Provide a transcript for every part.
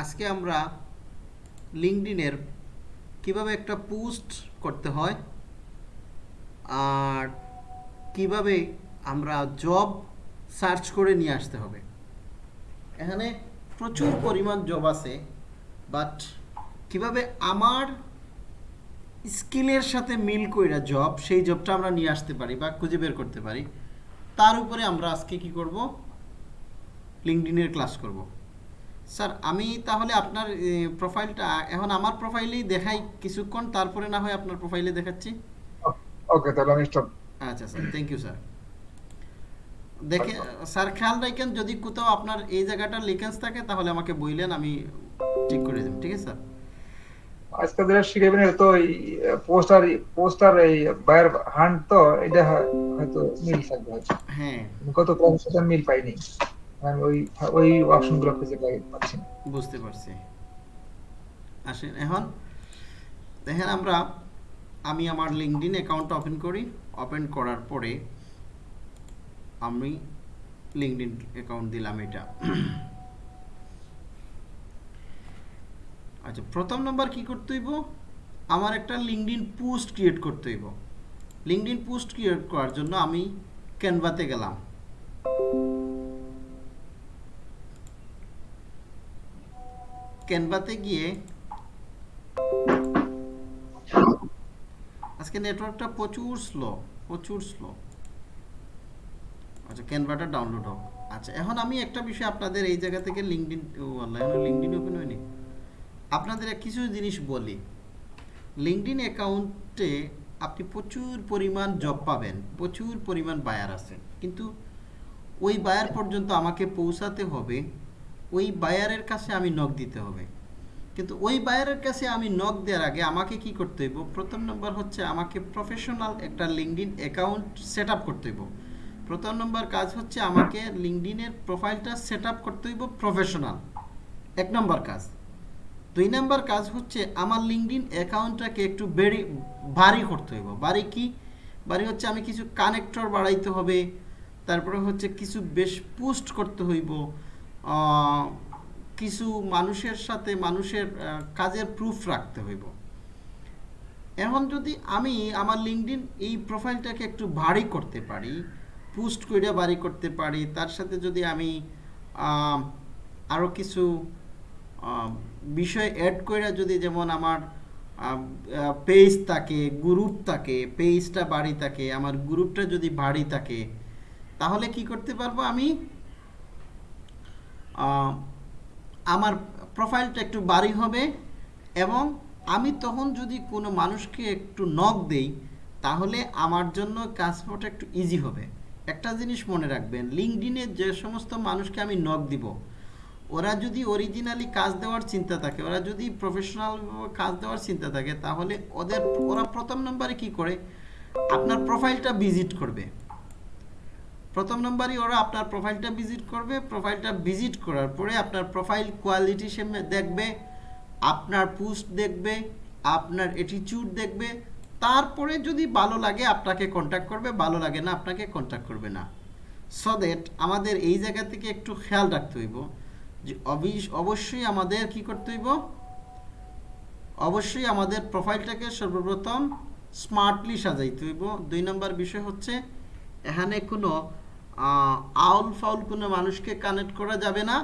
আজকে আমরা লিঙ্কডিনের কীভাবে একটা পোস্ট করতে হয় আর কীভাবে আমরা জব সার্চ করে নিয়ে আসতে হবে। এখানে প্রচুর পরিমাণ জব আছে, বাট কীভাবে আমার স্কিলের সাথে মিল কইরা জব, সেই জবটা আমরা নিয়ে আসতে পারি বা খুঁজে বের করতে পারি, তার উপরে আমরা আজকে কি করব? লিঙ্কডিনের ক্লাস করব। স্যার আমি তাহলে আপনার প্রোফাইলটা এখন আমার প্রোফাইলেই দেখাই কিছুক্ষণ তারপরে না হয় আপনার প্রোফাইলে দেখাচ্ছি। ওকে তাহলে আমি স্টপ আচ্ছা স্যার থ্যাংক ইউ স্যার। দেখে স্যার খেয়াল রাখেন যদি কোথাও আপনার এই জায়গাটার লিকেন্স থাকে তাহলে আমাকে বললেন আমি ঠিক করে দেব ঠিক আছে স্যার? আজকে যেটা শিখাবেন তো এই পোস্টার পোস্টার এই বায়ার হান্ট তো এটা হয়তো মিল থাকবে হ্যাঁ। কত ক্লাসের সাথে মিল পাইনি। আমি ওই ওই অপশনগুলো খুঁজে পাচ্ছি বুঝতে পারছি। আসেন, এখন দেখেন আমরা, আমি আমার লিঙ্কডিন অ্যাকাউন্ট ওপেন করি। ওপেন করার পরে আমি লিঙ্কডিন অ্যাকাউন্ট দিলাম এটা। আচ্ছা প্রথম নাম্বার কি করতে হইব? আমার একটা লিঙ্কডিন পোস্ট ক্রিয়েট করতে হইব। লিঙ্কডিন পোস্ট ক্রিয়েট করার জন্য আমি ক্যানভাতে গেলাম। ক্যানভাতে গিয়ে আজকে নেটওয়ার্কটা প্রচুর স্লো প্রচুর স্লো আচ্ছা ক্যানভাটা ডাউনলোড হোক। আচ্ছা এখন আমি একটা বিষয় আপনাদের এই জায়গা থেকে লিঙ্কডিন আল্লাহ লিঙ্কডিন ওপেন হয়নি। আপনাদের কিছু জিনিস বলি। লিঙ্কডিন অ্যাকাউন্টে আপনি প্রচুর পরিমাণ জব পাবেন, প্রচুর পরিমাণ বায়ার আছে কিন্তু ওই বায়ার পর্যন্ত আমাকে পৌঁছাতে হবে ওই বায়ারের কাছে আমি নখ দিতে হবে। কিন্তু ওই বায়ারের কাছে আমি নখ দেওয়ার আগে আমাকে কি করতে হইব? প্রথম নম্বর হচ্ছে আমাকে প্রফেশনাল একটা লিঙ্কডিন অ্যাকাউন্ট সেট করতে হইব। প্রথম নম্বর কাজ হচ্ছে আমাকে লিঙ্কডিনের প্রোফাইলটা সেট করতে হইব প্রফেশনাল এক নম্বর কাজ। দুই নম্বর কাজ হচ্ছে আমার লিঙ্কডিন অ্যাকাউন্টটাকে একটু বেড়ি, ভারী করতে হইব। ভারী কি? ভারী হচ্ছে আমি কিছু কানেক্টর বাড়াইতে হবে, তারপরে হচ্ছে কিছু বেশ পোস্ট করতে হইব কিছু মানুষের সাথে মানুষের কাজের প্রুফ রাখতে হইব। এখন যদি আমি আমার লিঙ্কডিন এই প্রোফাইলটাকে একটু ভারী করতে পারি পোস্ট করে বাড়ি করতে পারি, তার সাথে যদি আমি আরও কিছু বিষয় অ্যাড করে যদি যেমন আমার পেজ থাকে গ্রুপ থাকে পেজটা বাড়ি থাকে, আমার গ্রুপটা যদি ভারী থাকে, তাহলে কি করতে পারব আমি? আমার প্রোফাইলটা একটু বাড়ি হবে এবং আমি তখন যদি কোনো মানুষকে একটু নক দেই, তাহলে আমার জন্য কাজটা একটু ইজি হবে। একটা জিনিস মনে রাখবেন লিঙ্কডিনে যে সমস্ত মানুষকে আমি নক দিব, ওরা যদি অরিজিনালি কাজ দেওয়ার চিন্তা থাকে, ওরা যদি প্রফেশনাল কাজ দেওয়ার চিন্তা থাকে, তাহলে ওদের, ওরা প্রথম নম্বরে কি করে? আপনার প্রোফাইলটা ভিজিট করবে। প্রথম নম্বরই ওরা আপনার প্রোফাইলটা ভিজিট করবে। প্রোফাইলটা ভিজিট করার পরে আপনার প্রোফাইল কোয়ালিটি সে দেখবে, আপনার পোস্ট দেখবে, আপনার অ্যাটিটিউড দেখবে। তারপরে যদি ভালো লাগে আপনাকে কন্ট্যাক্ট করবে, ভালো লাগে না আপনাকে কন্ট্যাক্ট করবে না। সো দ্যাট আমাদের এই জায়গা থেকে একটু খেয়াল রাখতে হইব যে অবশ্যই আমাদের কি করতে হইব? অবশ্যই আমাদের প্রোফাইলটাকে সর্বপ্রথম স্মার্টলি সাজাইতে হইব। দুই নম্বর বিষয় হচ্ছে, এখানে কোনো আউল ফাউল কোনো মানুষকে কানেক্ট করা যাবে না।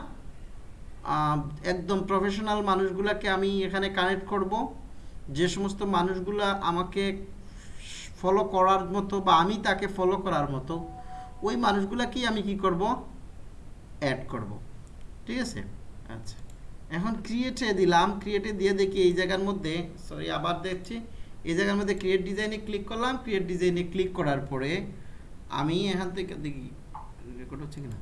একদম প্রফেশনাল মানুষগুলাকে আমি এখানে কানেক্ট করব। যে সমস্ত মানুষগুলা আমাকে ফলো করার মতো বা আমি তাকে ফলো করার মতো, ওই মানুষগুলাকেই আমি কি করব? অ্যাড করব। ঠিক আছে? আচ্ছা। এখন ক্রিয়েটে দিলাম। ক্রিয়েটে দিয়ে দেখি এই জায়গার মধ্যে সরি আবার দেখছি। এই জায়গার মধ্যে ক্রিয়েট ডিজাইনে ক্লিক করলাম। ক্রিয়েট ডিজাইনে ক্লিক করার পরে আমি এখান থেকে দেখি রেকর্ড হচ্ছে কিনা?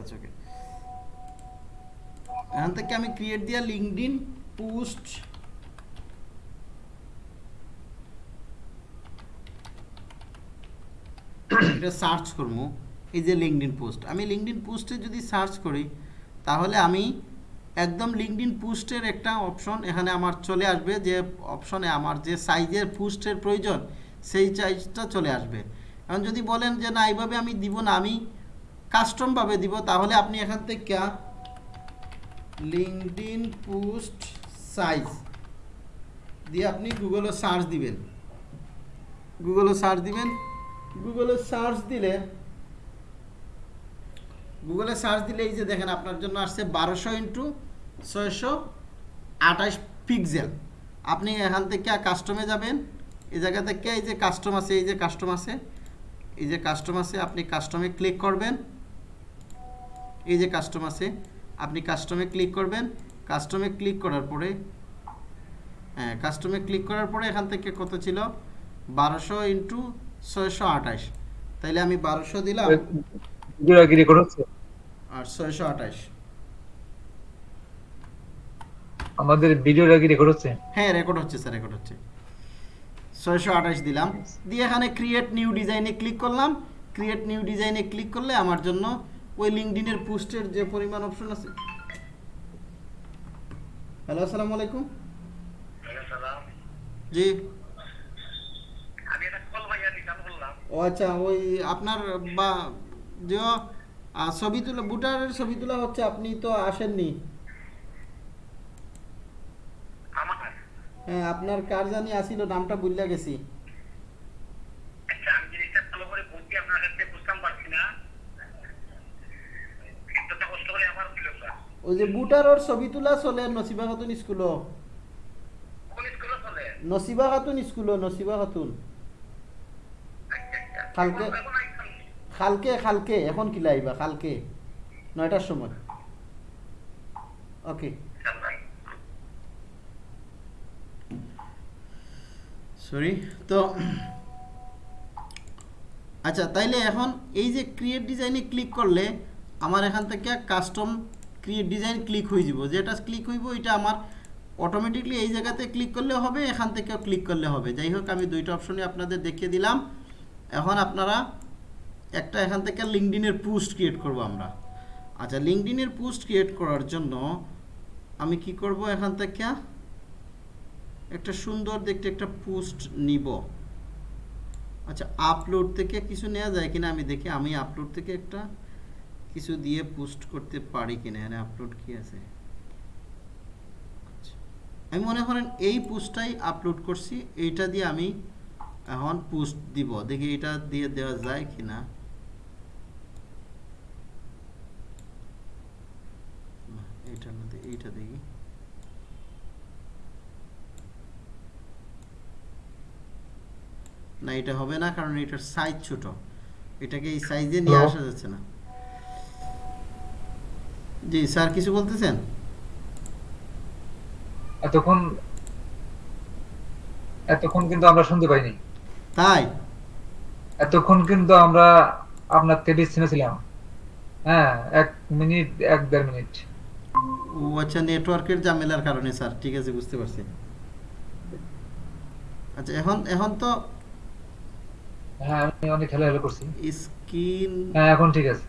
আচ্ছা আমি ক্রিয়েট দিয়া লিঙ্কডিন পোস্ট এটা সার্চ করব। এই যে লিঙ্কডিন পোস্ট আমি লিঙ্কডিন পোস্টে যদি সার্চ করি তাহলে আমি একদম লিঙ্কডিন পোস্টের একটা অপশন এখানে আমার চলে আসবে, যে অপশনে আমার যে সাইজের পোস্টের প্রয়োজন, সেই সাইজটা চলে আসবে। এখন যদি বলেন যে না, এইভাবে আমি দিব না, আমি কাস্টমভাবে দিব, তাহলে আপনি এখান থেকে লিঙ্কডিন পোস্ট সাইজ দিয়ে আপনি গুগলে সার্চ দিবেন। গুগলে সার্চ দিবেন। গুগলে সার্চ দিলে গুগলে সার্চ দিলে এই যে দেখেন আপনার জন্য আসছে বারোশো ইন্টু ছয়শো আঠাশ পিক্সেল আপনি এখান থেকে কাস্টমে যাবেন। এই জায়গা থেকে এই যে কাস্টম আছে, এই যে কাস্টম আছে, এই যে কাস্টম আছে, আপনি কাস্টমে ক্লিক করবেন। এই যে কাস্টম আছে, আপনি কাস্টমে ক্লিক করবেন। কাস্টমে ক্লিক করার পরে হ্যাঁ কাস্টমে ক্লিক করার পরে এখান থেকে কত ছিল? বারোশো ইন্টু ছয়শো আঠাশ। তাইলে আমি বারোশো দিলাম। আর ছয়শো আঠাশ। আমাদের ভিডিওটা কি রেকর্ড হচ্ছে? হ্যাঁ রেকর্ড হচ্ছে স্যার রেকর্ড হচ্ছে। ছয়শো আঠাশ দিলাম। দিয়ে এখানে ক্রিয়েট নিউ ডিজাইনে ক্লিক করলাম। ক্রিয়েট নিউ ডিজাইনে ক্লিক করলে আমার জন্য ওই লিঙ্কডিনের পোস্টের যে পরিমাণ অপশন আছে। হ্যালো আসসালামু আলাইকুম। জি। ও আচ্ছা ওই আপনার বা যে আহ, ছবি তোলা বুটারের ছবি তোলা হচ্ছে আপনি তো আসেননি। হ্যাঁ আপনার কার জানি আসিল নামটা ভুলে গেছি। আচ্ছা ওই যে বুটারর ছবি তোলা চলে নসিবা খাতুন স্কুলে নসিবা খাতুন স্কুলও নসিবা খাতুন। আচ্ছা আচ্ছা। কালকে এখন আইসলাম খালকে খালকে, এখন কি লাইবা? খালকে, নয়টার সময়। ওকে সরি তো আচ্ছা তাইলে এখন এই যে ক্রিয়েট ডিজাইনে ক্লিক করলে আমার এখান থেকে কাস্টম ক্রিয়েট ডিজাইন ক্লিক হয়ে যাব। যেটা ক্লিক হইব এটা আমার অটোমেটিকলি এই জায়গাতে ক্লিক করলে হবে, এখান থেকেও ক্লিক করলে হবে। যাই হোক, আমি দুইটা অপশনই আপনাদের দেখিয়ে দিলাম। এখন আপনারা একটা এখান থেকে লিঙ্কডিনের পোস্ট ক্রিয়েট করব আমরা। আচ্ছা লিঙ্কডিনের পোস্ট ক্রিয়েট করার জন্য আমি কি করব এখান থেকে? একটা সুন্দর দেখতে একটা পোস্ট নিব। আচ্ছা আপলোড থেকে কিছু নেওয়া যায় কিনা আমি দেখি। আমি আপলোড থেকে একটা কিছু দিয়ে পোস্ট করতে পারি কিনা, এখানে আপলোড কি আছে? আচ্ছা। আমি মনে করেন এই পোস্টটাই আপলোড করছি, এইটা দিয়ে আমি এখন পোস্ট দিব। দেখি এটা দিয়ে দেওয়া যায় কিনা। না এইটার মধ্যে এইটা দেখি না এটা হবে না কারণ এটার সাইজ ছোট। এটাকে এই সাইজে নিয়ে আসা যাচ্ছে না। জি স্যার কিছু বলতেছেন? এতক্ষণ এতক্ষণ কিন্তু আমরা শুনতে পাইনি। তাই? এতক্ষণ কিন্তু আমরা আপনার থেকে বিচ্ছিন্ন ছিলাম। হ্যাঁ এক মিনিট এক দেড় মিনিট। ও আচ্ছা নেটওয়ার্কের ঝামেলার কারণে স্যার ঠিক আছে বুঝতে পারছি। আচ্ছা এখন এখন তো হ্যাঁ আমি অনেক খেলা হেলা করছি। স্ক্রিন হ্যাঁ এখন ঠিক আছে।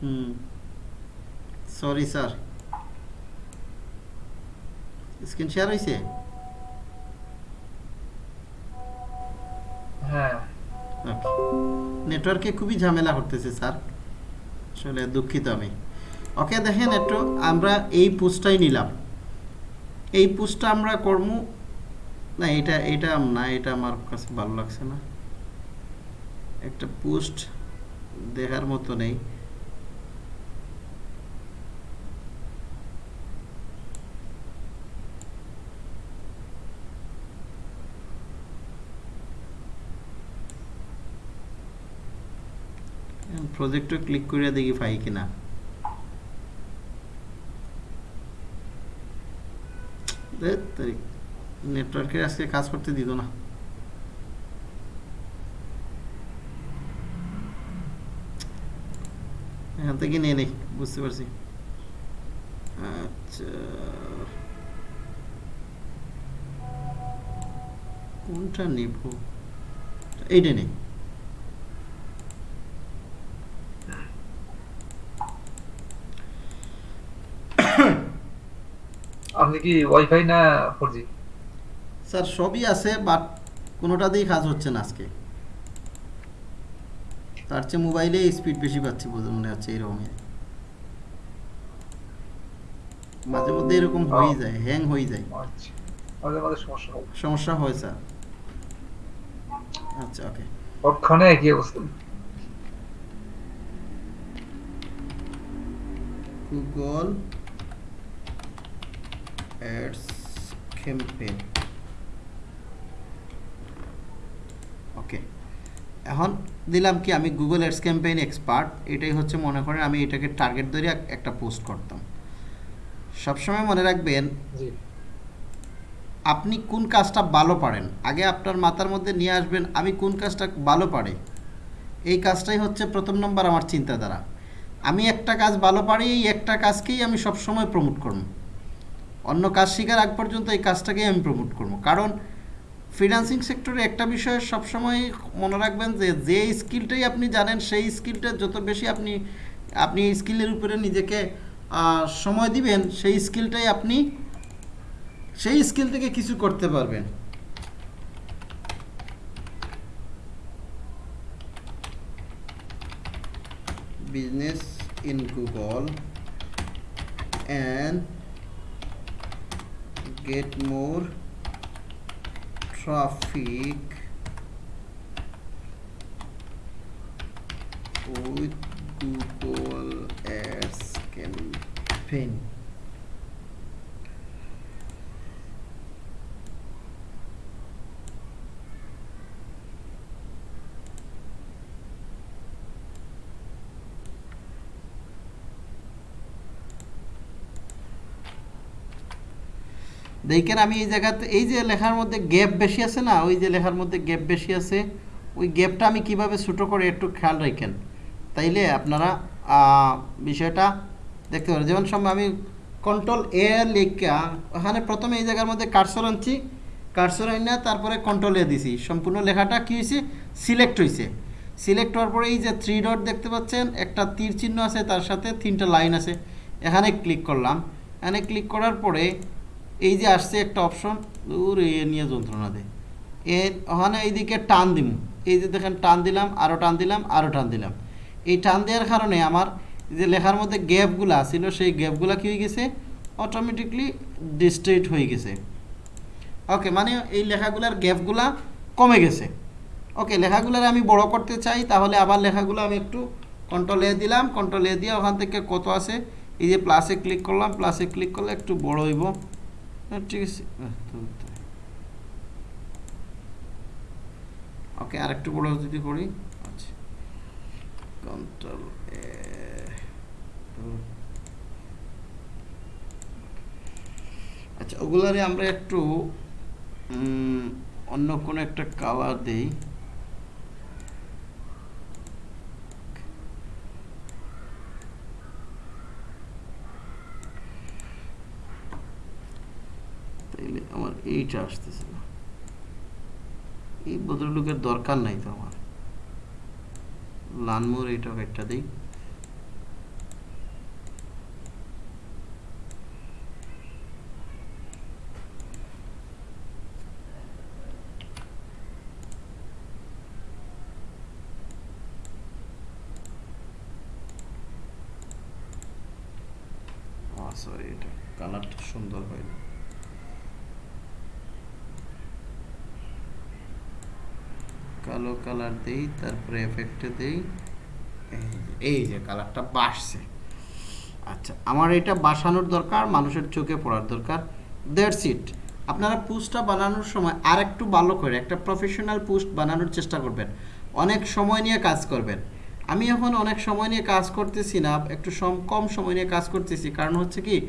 Hmm sorry sir screen share হয়েছে হ্যাঁ। ওকে নেটওয়ার্কে খুবই ঝামেলা করতেছে স্যার আসলে দুঃখিত আমি। ওকে দেখেন একটু, আমরা এই পোস্টটাই নিলাম। এই পোস্টটা আমরা কর্ম, না, এটা এটা না, এটা আমার কাছে ভালো লাগছে না। একটা পোস্ট দেখার মতো নেই। প্রজেক্টে ক্লিক করে দেখি পাই কিনা। নেটওয়ার্কে আজকে কাজ করতে দিত না। এখান থেকে নিয়ে নেই, বুঝতে পারছি। আচ্ছা। কোনটা নিব? এইটা নেই। আপনি কি ওয়াইফাই না ফোর জি স্যার সবই আছে বাট কোনোটাতেই কাজ হচ্ছে না আজকে। তার চেয়ে মোবাইলে স্পিড বেশি পাচ্ছি বলে মনে হচ্ছে এরকমই। মাঝে মধ্যে এরকম হয়ে যায় হ্যাং হয়ে যায়। আচ্ছা মাঝে মাঝে সমস্যা হয়। সমস্যা হয় স্যার আচ্ছা ওকে সবখানে একই অবস্থা? গুগল অ্যাডস ক্যাম্পেইন ওকে এখন দিলাম কি আমি গুগল অ্যাডস ক্যাম্পেইন এক্সপার্ট এটাই হচ্ছে মনে করেন আমি এটাকে টার্গেট ধরে একটা পোস্ট করতাম। সবসময় মনে রাখবেন আপনি কোন কাজটা ভালো পারেন? আগে আপনার মাথার মধ্যে নিয়ে আসবেন আমি কোন কাজটা ভালো পারি? এই কাজটাই হচ্ছে প্রথম নম্বর আমার চিন্তাধারা। আমি একটা কাজ ভালো পারি এই একটা কাজকেই আমি সবসময় প্রমোট করব। অন্য কাজ শেখার আগ পর্যন্ত এই কাজটাকেই আমি প্রমোট করব। কারণ ফিনান্সিং সেক্টরে একটা বিষয় সবসময় মনে রাখবেন যে যে স্কিলটাই আপনি জানেন, সেই স্কিলটা যত বেশি আপনি আপনি স্কিলের উপরে নিজেকে সময় দিবেন, সেই স্কিলটাই আপনি, সেই স্কিল থেকে কিছু করতে পারবেন। Business in google and get more traffic with google ads campaign দেখেন আমি এই জায়গাতে এই যে লেখার মধ্যে গ্যাপ বেশি আছে না, ওই যে লেখার মধ্যে গ্যাপ বেশি আছে, ওই গ্যাপটা আমি কীভাবে ছোটো করে একটু খেয়াল রাখেন? তাইলে আপনারা বিষয়টা দেখতে পারেন। যেমন সময় আমি কন্ট্রোল এ লেখা ওখানে প্রথমে এই জায়গার মধ্যে কারসর আনছি কারসর আইনা তারপরে কন্ট্রোল এ দিছি। সম্পূর্ণ লেখাটা কী হয়েছে সিলেক্ট হয়েছে সিলেক্ট হওয়ার পরে এই যে থ্রি ডট দেখতে পাচ্ছেন, একটা তীর চিহ্ন আছে, তার সাথে তিনটা লাইন আছে। এখানে ক্লিক করলাম। এখানে ক্লিক করার পরে এই যে আসছে একটা অপশন দূর এ নিয়ে যন্ত্রণা দেয় এ, ওখানে এইদিকে টান দিব এই যে দেখেন, টান দিলাম আরও টান দিলাম আরও টান দিলাম। এই টান দেওয়ার কারণে আমার যে লেখার মধ্যে গ্যাপগুলো ছিল, সেই গ্যাপগুলো কী হয়ে গেছে? অটোমেটিকলি ডিস্ট্রেট হয়ে গেছে। ওকে মানে এই লেখাগুলোর গ্যাপগুলা কমে গেছে। ওকে লেখাগুলোর আমি বড় করতে চাই, তাহলে আবার লেখাগুলো আমি একটু কন্ট্রোল এ দিলাম কন্ট্রোল এ দিয়ে ওখান থেকে কত আছে? এই যে প্লাসে ক্লিক করলাম প্লাসে ক্লিক করলে একটু বড় হইব। ঠিক আছে। ওকে আরেকটু বড় যদি করি। আচ্ছা। কন্ট্রোল এ আচ্ছা ওগুলারে আমরা একটু অন্য কোনো একটা কালার দেই। তাইলে আমার এইটা আসতেছে না। এই ভদ্রলোকের দরকার নাই তো আমার। লানমোর এইটা একটা দিই সরি এটা কালারটা সুন্দর হয়নি কালো কালার দেই, তারপরে এফেক্টে দেই। এই যে- কালারটা বাসছে আচ্ছা আমার এটা বাসানোর দরকার, মানুষের চোখে পড়ার দরকার। দ্যাটস ইট আপনারা পোস্টটা বানানোর সময় আর একটু ভালো করে, একটা প্রফেশনাল পোস্ট বানানোর চেষ্টা করবেন। অনেক সময় নিয়ে কাজ করবেন। আমি এখন অনেক সময় নিয়ে কাজ করতেছি না, একটু সম, কম সময় নিয়ে কাজ করতেছি। কারণ হচ্ছে কি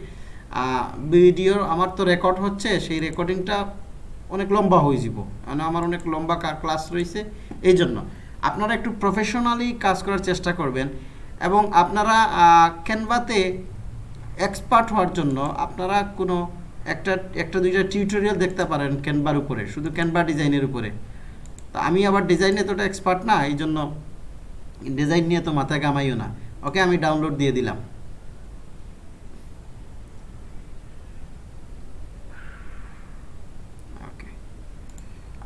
ভিডিও আমার তো রেকর্ড হচ্ছে, সেই রেকর্ডিংটা অনেক লম্বা হয়ে যাব। মানে আমার অনেক লম্বা ক্লাস রয়েছে, এই জন্য। আপনারা একটু প্রফেশনালি কাজ করার চেষ্টা করবেন এবং আপনারা ক্যানভাতে এক্সপার্ট হওয়ার জন্য আপনারা কোনো একটা একটা দুইটা টিউটোরিয়াল দেখতে পারেন ক্যানভার উপরে, শুধু ক্যানভা ডিজাইনের উপরে। তো আমি আবার ডিজাইনে এতটা এক্সপার্ট না, এই জন্য ডিজাইন নিয়ে তো মাথায় কামাইও না। ওকে আমি ডাউনলোড দিয়ে দিলাম।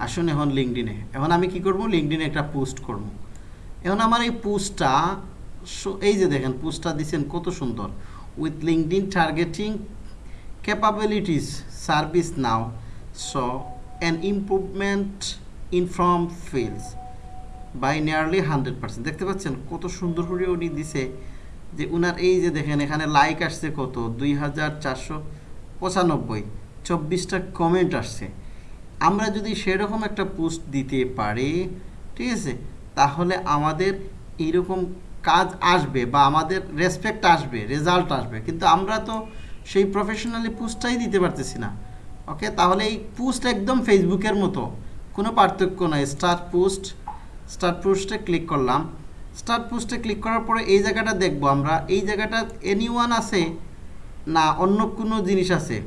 আসুন এখন লিঙ্কডিনে এখন আমি কি করব? লিঙ্কডিনে একটা পোস্ট করব। এখন আমার এই পোস্টটা এই যে দেখেন পোস্টটা দিচ্ছেন কত সুন্দর। With LinkedIn targeting capabilities service now so an improvement in from fields by nearly hundred percent দেখতে পাচ্ছেন কত সুন্দর করে উনি দিছে যে উনার এই যে দেখেন, এখানে লাইক আসছে কত? দুই হাজার চারশো পঁচানব্বই। চব্বিশটা কমেন্ট আসছে। আমরা যদি সেরকম একটা পোস্ট দিতে পারি, ঠিক আছে, তাহলে আমাদের এইরকম কাজ আসবে বা আমাদের রেসপেক্ট আসবে রেজাল্ট আসবে। কিন্তু আমরা তো সেই প্রফেশনালি পোস্টটাই দিতে পারতেছি না। ওকে তাহলে এই পোস্ট একদম ফেসবুকের মতো। কোনো পার্থক্য নয় স্টার্ট পোস্ট স্টার্ট পোস্টে ক্লিক করলাম। স্টার্ট পোস্টে ক্লিক করার পরে এই জায়গাটা দেখব আমরা। এই জায়গাটা এনি আছে না অন্য কোনো জিনিস আছে?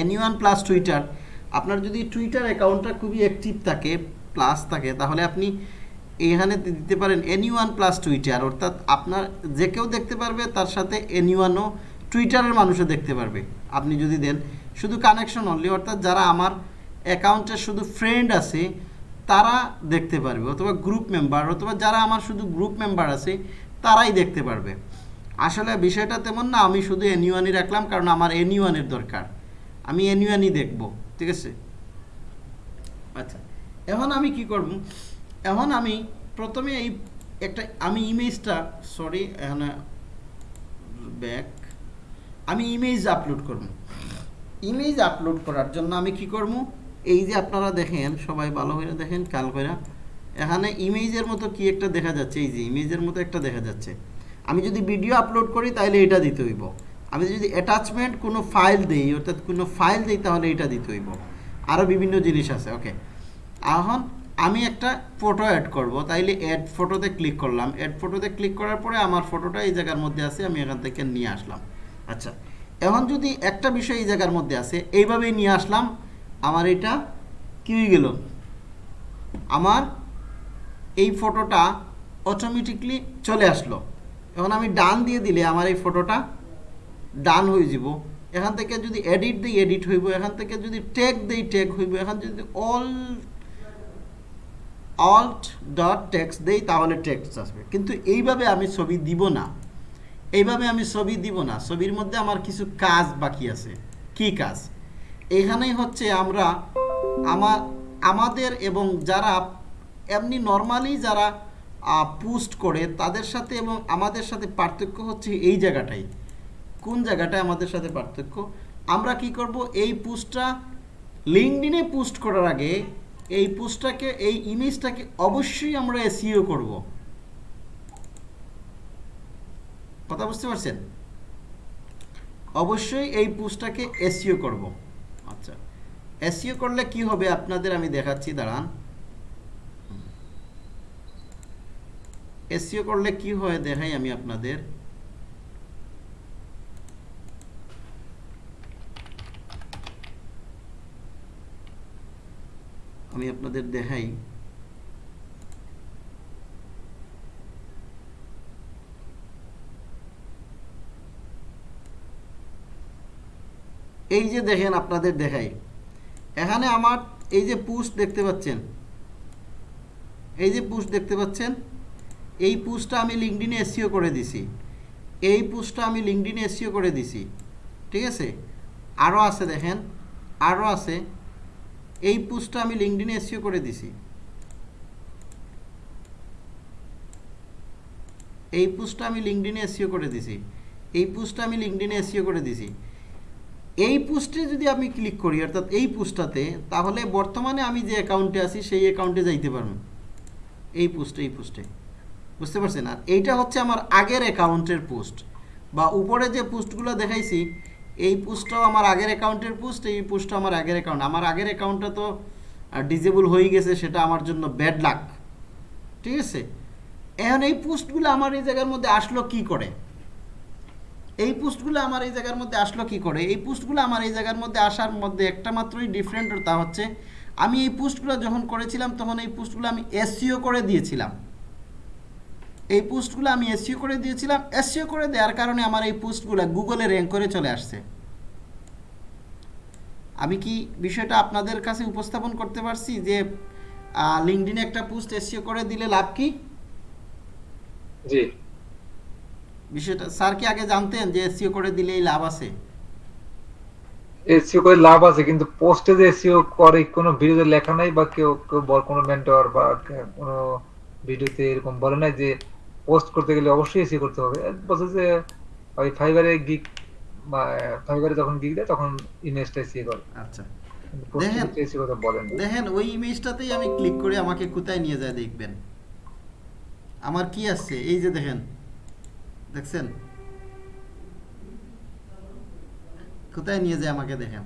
এনি প্লাস টুইটার আপনার যদি টুইটার অ্যাকাউন্টটা খুবই অ্যাক্টিভ থাকে প্লাস থাকে, তাহলে আপনি এখানে দিতে পারেন এনি ওয়ান প্লাস টুইটার অর্থাৎ আপনার যে কেউ দেখতে পারবে, তার সাথে এনি ওয়ানও টুইটারের মানুষও দেখতে পারবে। আপনি যদি দেন, শুধু কানেকশন অনলি অর্থাৎ যারা আমার অ্যাকাউন্টে শুধু ফ্রেন্ড আছে, তারা দেখতে পারবে, অথবা গ্রুপ মেম্বার অথবা যারা আমার শুধু গ্রুপ মেম্বার আছে, তারাই দেখতে পারবে। আসলে বিষয়টা তেমন না, আমি শুধু এনিওয়ানই রাখলাম, কারণ আমার এনিওয়ানের দরকার। আমি এনিওয়ানই দেখব। ঠিক আছে? আচ্ছা। এখন আমি কি করব? এখন আমি প্রথমে এই একটা আমি ইমেজটা সরি এখানে ব্যাক আমি ইমেজ আপলোড করব। ইমেজ আপলোড করার জন্য আমি কি করব? এই যে আপনারা দেখেন সবাই ভালো করে দেখেন কাল করে। এখানে ইমেজের মতো কি একটা দেখা যাচ্ছে? এই যে ইমেজের মতো একটা দেখা যাচ্ছে। আমি যদি ভিডিও আপলোড করি তাহলে এটা দিতে হইব। আমি যদি অ্যাটাচমেন্ট কোনো ফাইল দিই, অর্থাৎ কোনো ফাইল দিই, তাহলে এটা দিতে হইব। আরও বিভিন্ন জিনিস আছে ওকে এখন আমি একটা ফটো অ্যাড করব, তাইলে অ্যাড ফটোতে ক্লিক করলাম। অ্যাড ফটোতে ক্লিক করার পরে আমার ফটোটা এই জায়গার মধ্যে আছে, আমি এখান থেকে নিয়ে আসলাম। আচ্ছা এখন যদি একটা বিষয় এই জায়গার মধ্যে আছে, এইভাবেই নিয়ে আসলাম, আমার এটা কী হয়ে গেল? আমার এই ফটোটা অটোমেটিকলি চলে আসলো। এখন আমি ডান দিয়ে দিলে আমার এই ফটোটা ডান হয়ে যাব। এখান থেকে যদি এডিট দিই এডিট হইব এখান থেকে যদি ট্যাগ দিই ট্যাগ হইব এখান যদি অল অল্ট ডট টেক্সট দেই, তাহলে টেক্সট আসবে। কিন্তু এইভাবে আমি ছবি দিব না। এইভাবে আমি ছবি দিব না। ছবির মধ্যে আমার কিছু কাজ বাকি আছে। কি কাজ? এখানেই হচ্ছে আমরা আমার, আমাদের এবং যারা এমনি নর্মালি যারা পোস্ট করে, তাদের সাথে এবং আমাদের সাথে পার্থক্য হচ্ছে এই জায়গাটাই। কোন জায়গাটায় আমাদের সাথে পার্থক্য? আমরা কি করব? এই পোস্টটা লিঙ্কডিনে পোস্ট করার আগে এই পোস্টটাকে, এই ইমেজটাকে অবশ্যই আমরা এসিও করব। কথা বুঝতে পারছেন? অবশ্যই এই পোস্টটাকে এসিও করব। আচ্ছা এসিও করলে কি হবে আপনাদের আমি দেখাচ্ছি, দাঁড়ান। এসিও করলে কি হয় দেখাই আমি আপনাদের। আমি আপনাদের দেখাই। এই যে দেখেন আপনাদের দেখাই। এখানে আমার এই যে পুস্ট দেখতে পাচ্ছেন। এই যে পুস্ট দেখতে পাচ্ছেন, এই পুস্টটা আমি লিঙ্কডিনে এসিও করে দিছি। এই পুস্টটা আমি লিঙ্কডিনে এসিও করে দিছি। ঠিক আছে? আরও আছে দেখেন আরও আছে। এই পোস্টটা আমি লিঙ্কডিনে এসিও করে দিছি। এই পোস্টটা আমি লিঙ্কডিনে এসিও করে দিছি। এই পোস্টটা আমি লিঙ্কডিনে এসিও করে দিছি। এই পোস্টে যদি আমি ক্লিক করি, অর্থাৎ এই পোস্টটাতে তাহলে বর্তমানে আমি যে অ্যাকাউন্টে আছি, সেই অ্যাকাউন্টে যাইতে পারব। এই পোস্টে এই পোস্টে বুঝতে পারছেন? আর এইটা হচ্ছে আমার আগের অ্যাকাউন্টের পোস্ট বা উপরে যে পোস্টগুলো দেখাইছি এই পোস্টটাও আমার আগের অ্যাকাউন্টের পোস্ট, এই পোস্টটা আমার আগের অ্যাকাউন্ট। আমার আগের অ্যাকাউন্টটা তো ডিজেবল হয়ে গেছে, সেটা আমার জন্য ব্যাড লাক ঠিক আছে? এখন এই পোস্টগুলো আমার এই জায়গার মধ্যে আসলো কি করে? এই পোস্টগুলো আমার এই জায়গার মধ্যে আসলো কি করে? এই পোস্টগুলো আমার এই জায়গার মধ্যে আসার মধ্যে একটা মাত্রই ডিফারেন্ট তা হচ্ছে, আমি এই পোস্টগুলো যখন করেছিলাম, তখন এই পোস্টগুলো আমি এসিও করে দিয়েছিলাম। এই পোস্টগুলো আমি এসিও করে দিয়েছিলাম। এসিও করে দেওয়ার কারণে আমার এই পোস্টগুলো গুগলে র্যাঙ্ক করে চলে আসছে। আমি কি বিষয়টা আপনাদের কাছে উপস্থাপন করতে পারছি যে লিঙ্কডিনে একটা পোস্ট এসিও করে দিলে লাভ কি? জি। বিষয়টা স্যার কি আগে জানতেন যে এসিও করে দিলেই লাভ আছে? এসিও করে লাভ আছে কিন্তু পোস্টে যে এসিও করে কোনো ভিডিওতে লেখা নাই বা কেউ কেউ বল কোনো মেন্টর বা কোনো ভিডিওতে এরকম বলে নাই যে পোস্ট করতে গেলে অবশ্যই এসিও করতে হবে। বলছে যে ওই ফাইবারে গিগ বা ফাইবারে যখন গিগ দেয় তখন ইমেজটা এসিও করে। আচ্ছা। দেখেন। কিন্তু কথা বলেন দেখেন ওই ইমেজটাতেই আমি ক্লিক করে আমাকে কোথায় নিয়ে যায় দেখবেন। আমার কি আসছে এই যে দেখেন দেখছেন? কোথায় নিয়ে যায় আমাকে দেখেন?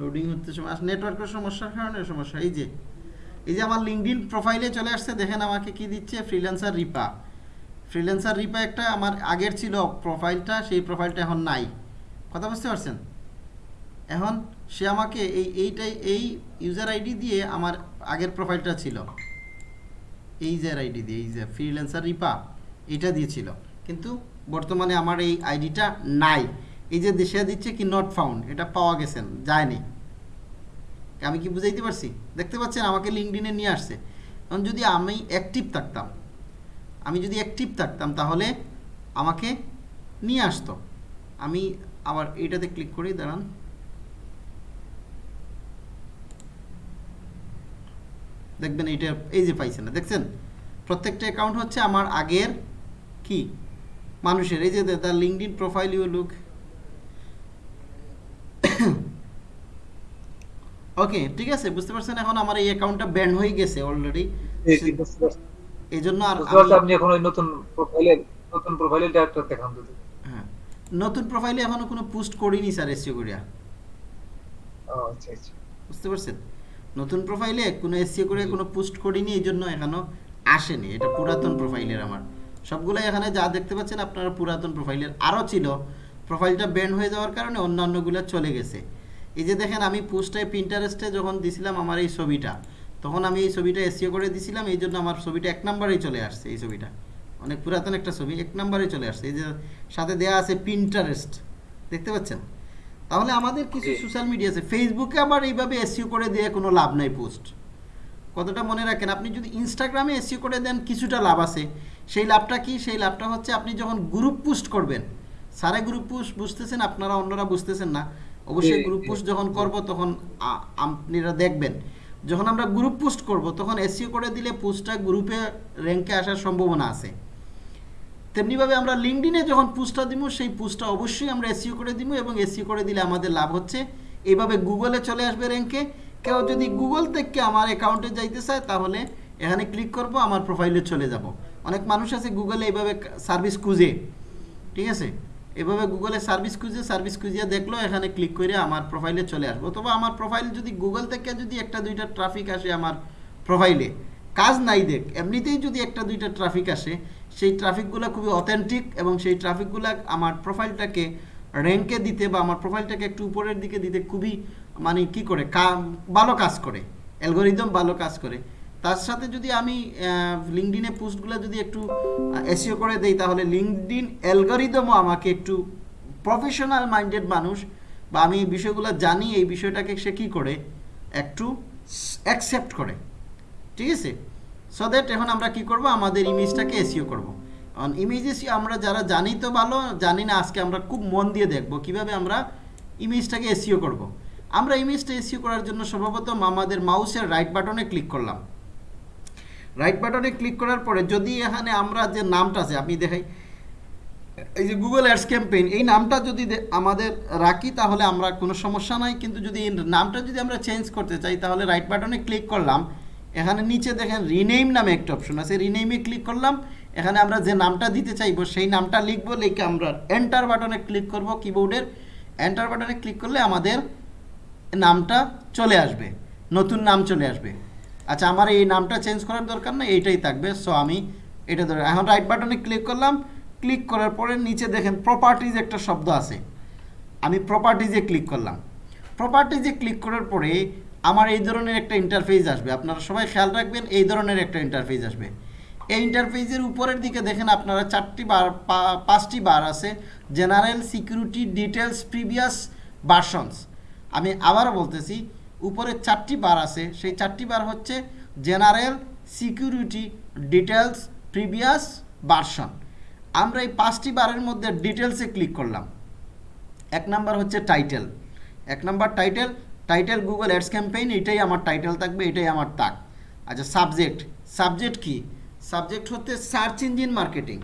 লোডিং হতে সময় নেটওয়ার্কের সমস্যার কারণে সমস্যা। এই যে এই যে আমার লিঙ্কডিন প্রোফাইলে চলে আসছে, দেখেন আমাকে কি দিচ্ছে ফ্রিল্যান্সার রিপা ফ্রিল্যান্সার রিপা একটা আমার আগের ছিল প্রোফাইলটা সেই প্রোফাইলটা এখন নাই। কথা বুঝতে পারছেন? এখন সে আমাকে এই, এইটাই, এই ইউজার আইডি দিয়ে আমার আগের প্রোফাইলটা ছিল। এই যে আইডি দিয়ে, এই যে ফ্রিল্যান্সার রিপা এটা দিয়েছিল কিন্তু বর্তমানে আমার এই আইডিটা নাই। এই যে দেশে দিচ্ছে কি নট ফাউন্ড এটা পাওয়া গেছেন যায়নি। আমি কি বুঝাইতে পারছি? দেখতে পাচ্ছেন আমাকে লিঙ্কডিনে নিয়ে আসছে। এখন যদি আমি অ্যাক্টিভ থাকতাম, আমি যদি অ্যাক্টিভ থাকতাম তাহলে আমাকে নিয়ে আসতো। আমি আবার এইটাতে ক্লিক করি, দাঁড়ান। দেখবেন এইটা এই যে পাইছে না, দেখছেন? প্রত্যেকটা অ্যাকাউন্ট হচ্ছে আমার আগের কি? মানুষের। এই যে the LinkedIn profile you look okay ঠিক আছে বুঝতে পারছেন এখন আমার এই অ্যাকাউন্টটা ব্যান হয়ে গেছে অলরেডি। এই জন্য আর আপনি এখন ওই নতুন প্রোফাইলে নতুন প্রোফাইলে একটা দেখান যদি হ্যাঁ নতুন প্রোফাইলে এখনও কোনো পোস্ট করিনি স্যার এসিও করিয়া। ও আচ্ছা আচ্ছা। বুঝতে পারছেন? নতুন প্রোফাইলে কোনো এসিও করে কোনো পোস্ট করিনি এই জন্য এখনও আসেনি। এটা পুরাতন প্রোফাইলের আমার। সবগুলো এখানে যা দেখতে পাচ্ছেন আপনারা পুরাতন প্রোফাইলের আরও ছিল প্রোফাইলটা ব্যান হয়ে যাওয়ার কারণে অন্যান্যগুলো চলে গেছে। এই যে দেখেন আমি পোস্টে প্রিন্টারেস্টে যখন দিছিলাম আমার এই ছবিটা তখন আমি এই ছবিটা এসিও করে দিছিলাম এই জন্য আমার ছবিটা এক নম্বরেই চলে আসছে এই ছবিটা। অনেক পুরাতন একটা ছবি এক নম্বরেই চলে আসছে। এই যে সাথে দেয়া আছে পিন্টারেস্ট দেখতে পাচ্ছেন? তাহলে আমাদের কিছু সোশ্যাল মিডিয়া আছে। ফেসবুকে আবার এইভাবে এসিও করে দিয়ে কোনো লাভ নাই পোস্ট কতটা মনে রাখেন? আপনি যদি ইনস্টাগ্রামে এসিও করে দেন কিছুটা লাভ আছে। সেই লাভটা কি? সেই লাভটা হচ্ছে আপনি যখন গ্রুপ পোস্ট করবেন সারে গ্রুপ পোস্ট বুঝতেছেন আপনারা অন্যরা বুঝতেছেন না। অবশ্যই গ্রুপ পোস্ট যখন। করব তখন আপনারা দেখবেন। যখন আমরা গ্রুপ পোস্ট করব তখন এসিও করে দিলে পোস্টটা গ্রুপে র্যাঙ্কে আসার সম্ভাবনা আছে। তেমনিভাবে আমরা লিঙ্কডিনে যখন পোস্টটা দিব সেই পোস্টটা অবশ্যই আমরা এসিও করে দিব এবং এসিও করে দিলে আমাদের লাভ হচ্ছে। এইভাবে গুগলে চলে আসবে র্যাঙ্কে কেউ যদি গুগল থেকে আমার অ্যাকাউন্টে যাইতে চায় তাহলে এখানে ক্লিক করব আমার প্রোফাইলে চলে যাব। অনেক মানুষ আছে গুগলে এইভাবে সার্ভিস খুঁজে। ঠিক আছে? এভাবে গুগলে সার্ভিস খুঁজে, সার্ভিস খুঁজিয়ে দেখল, এখানে ক্লিক করে আমার প্রোফাইলে চলে আসব। অথবা আমার প্রোফাইল যদি গুগল থেকে যদি একটা দুইটা ট্রাফিক আসে আমার প্রোফাইলে কাজ নাই দেখ, এমনিতেই যদি একটা দুইটা ট্রাফিক আসে, সেই ট্রাফিকগুলো খুবই অথেন্টিক এবং সেই ট্রাফিকগুলো আমার প্রোফাইলটাকে র্যাঙ্কে দিতে বা আমার প্রোফাইলটাকে একটু উপরের দিকে দিতে খুবই মানে কি করে কা- ভালো কাজ করে অ্যালগোরিদম ভালো কাজ করে। তার সাথে যদি আমি লিঙ্কডিনে পোস্টগুলো যদি একটু এসিও করে দেই, তাহলে লিঙ্কডিন অ্যালগোরিদমও আমাকে একটু প্রফেশনাল মাইন্ডেড মানুষ বা আমি এই বিষয়গুলো জানি, এই বিষয়টাকে সে কী করে? একটু অ্যাকসেপ্ট করে। ঠিক আছে? সো দ্যাট এখন আমরা কি করব? আমাদের ইমেজটাকে এসিও করব। কারণ ইমেজ এসিও আমরা যারা জানি তো ভালো, জানি না আজকে আমরা খুব মন দিয়ে দেখব কীভাবে আমরা ইমেজটাকে এসিও করব। আমরা ইমেজটা এসিও করার জন্য সর্বপ্রথম আমাদের মাউসের রাইট বাটনে ক্লিক করলাম। রাইট বাটনে ক্লিক করার পরে যদি এখানে আমরা যে নামটা আছে, আপনি দেখাই, এই যে গুগল অ্যাডস ক্যাম্পেইন এই নামটা যদি আমাদের রাখি, তাহলে আমরা কোনো সমস্যা নাই। কিন্তু যদি এই নামটা যদি আমরা চেঞ্জ করতে চাই, তাহলে রাইট বাটনে ক্লিক করলাম। এখানে নিচে দেখেন রিনেইম নামে একটা অপশন আছে। রিনেইমে ক্লিক করলাম। এখানে আমরা যে নামটা দিতে চাইব, সেই নামটা লিখব, লিখে আমরা এন্টার বাটনে ক্লিক করব কিবোর্ডের এন্টার বাটনে ক্লিক করলে আমাদের নামটা চলে আসবে। নতুন নাম চলে আসবে। আচ্ছা আমার এই নামটা চেঞ্জ করার দরকার না এইটাই থাকবে। সো আমি এটা ধরে, এখন রাইট বাটনে ক্লিক করলাম। ক্লিক করার পরে নিচে দেখেন প্রপার্টিজ একটা শব্দ আছে। আমি প্রপার্টিজে ক্লিক করলাম। প্রপার্টিজে ক্লিক করার পরে আমার এই ধরনের একটা ইন্টারফেস আসবে। আপনারা সবাই খেয়াল রাখবেন, এই ধরনের একটা ইন্টারফেস আসবে। এই ইন্টারফেসের উপরের দিকে দেখেন আপনারা চারটি বার পাঁচটি বার আছে। General security details previous versions আমি আবারও বলতেছি উপরে চারটি বার আছে। সেই চারটি বার হচ্ছে general security details previous version. আমরা এই পাঁচটি বারের মধ্যে ডিটেলসে ক্লিক করলাম। এক নাম্বার হচ্ছে টাইটেল। এক number title title Google Ads campaign, এটাই আমার টাইটেল থাকবে, এটাই আমার তাক। আচ্ছা সাবজেক্ট। সাবজেক্ট কি? সাবজেক্ট হচ্ছে search engine marketing.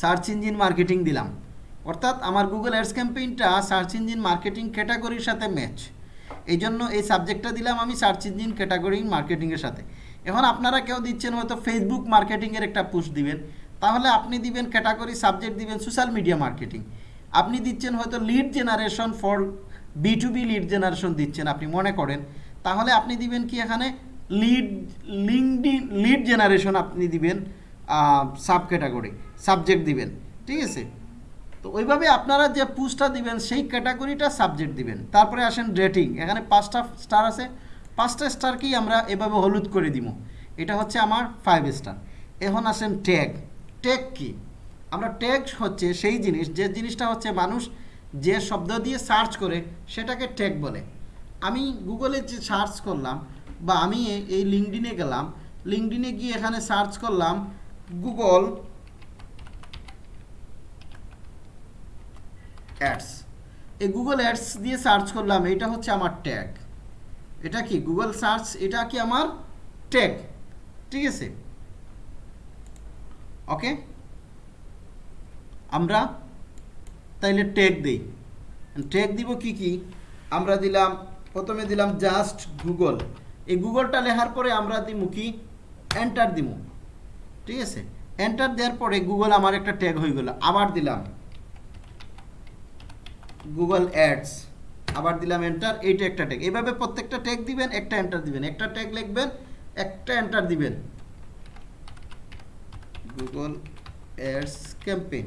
Search engine marketing দিলাম। অর্থাৎ আমার গুগল অ্যাডস ক্যাম্পেইনটা সার্চ ইঞ্জিন মার্কেটিং ক্যাটাগরির সাথে ম্যাচ এই জন্য এই সাবজেক্টটা দিলাম আমি সার্চ ইঞ্জিন ক্যাটাগরি মার্কেটিংয়ের সাথে। এখন আপনারা কেউ দিচ্ছেন হয়তো ফেসবুক মার্কেটিংয়ের একটা পুশ দিবেন। তাহলে আপনি দিবেন ক্যাটাগরি সাবজেক্ট দিবেন সোশ্যাল মিডিয়া মার্কেটিং আপনি দিচ্ছেন হয়তো lead generation for B to B lead generation দিচ্ছেন আপনি মনে করেন। তাহলে আপনি দিবেন কি এখানে? লিড লিঙ্কডিন লিড জেনারেশন আপনি দিবেন সাব ক্যাটাগরি সাবজেক্ট দিবেন, ঠিক আছে? তো ওইভাবে আপনারা যে পুস্টটা দিবেন, সেই ক্যাটাগরিটা সাবজেক্ট দিবেন। তারপরে আসেন রেটিং এখানে পাঁচটা স্টার আছে। পাঁচটা স্টারকেই আমরা এভাবে হলুদ করে দিব। এটা হচ্ছে আমার ফাইভ স্টার এখন আসেন ট্যাগ ট্যাগ কি? আমরা ট্যাগ হচ্ছে সেই জিনিস, যে জিনিসটা হচ্ছে মানুষ যে শব্দ দিয়ে সার্চ করে, সেটাকে ট্যাগ বলে। আমি গুগলে যে সার্চ করলাম, বা আমি এই লিঙ্কডিনে গেলাম লিঙ্কডিনে গিয়ে এখানে সার্চ করলাম গুগল অ্যাডস। এই গুগল অ্যাডস দিয়ে সার্চ করলাম এটা হচ্ছে আমার ট্যাগ এটা কি? গুগল সার্চ এটা কি আমার ট্যাগ ঠিক আছে? ওকে আমরা তাইলে ট্যাগ দেই। ট্যাগ দিব কি কি? আমরা দিলাম, প্রথমে দিলাম জাস্ট গুগল এই গুগলটা লেখার পরে আমরা দিব কি? এন্টার দিব ঠিক আছে? এন্টার দেওয়ার পরে গুগল আমার একটা ট্যাগ হয়ে গেল। আবার দিলাম। গুগল অ্যাডস আবার দিলাম এন্টার এইটা একটা ট্যাগ এভাবে প্রত্যেকটা ট্যাগ দিবেন, একটা এন্টার দিবেন। একটা ট্যাগ লিখবেন, একটা এন্টার দিবেন। Google Ads campaign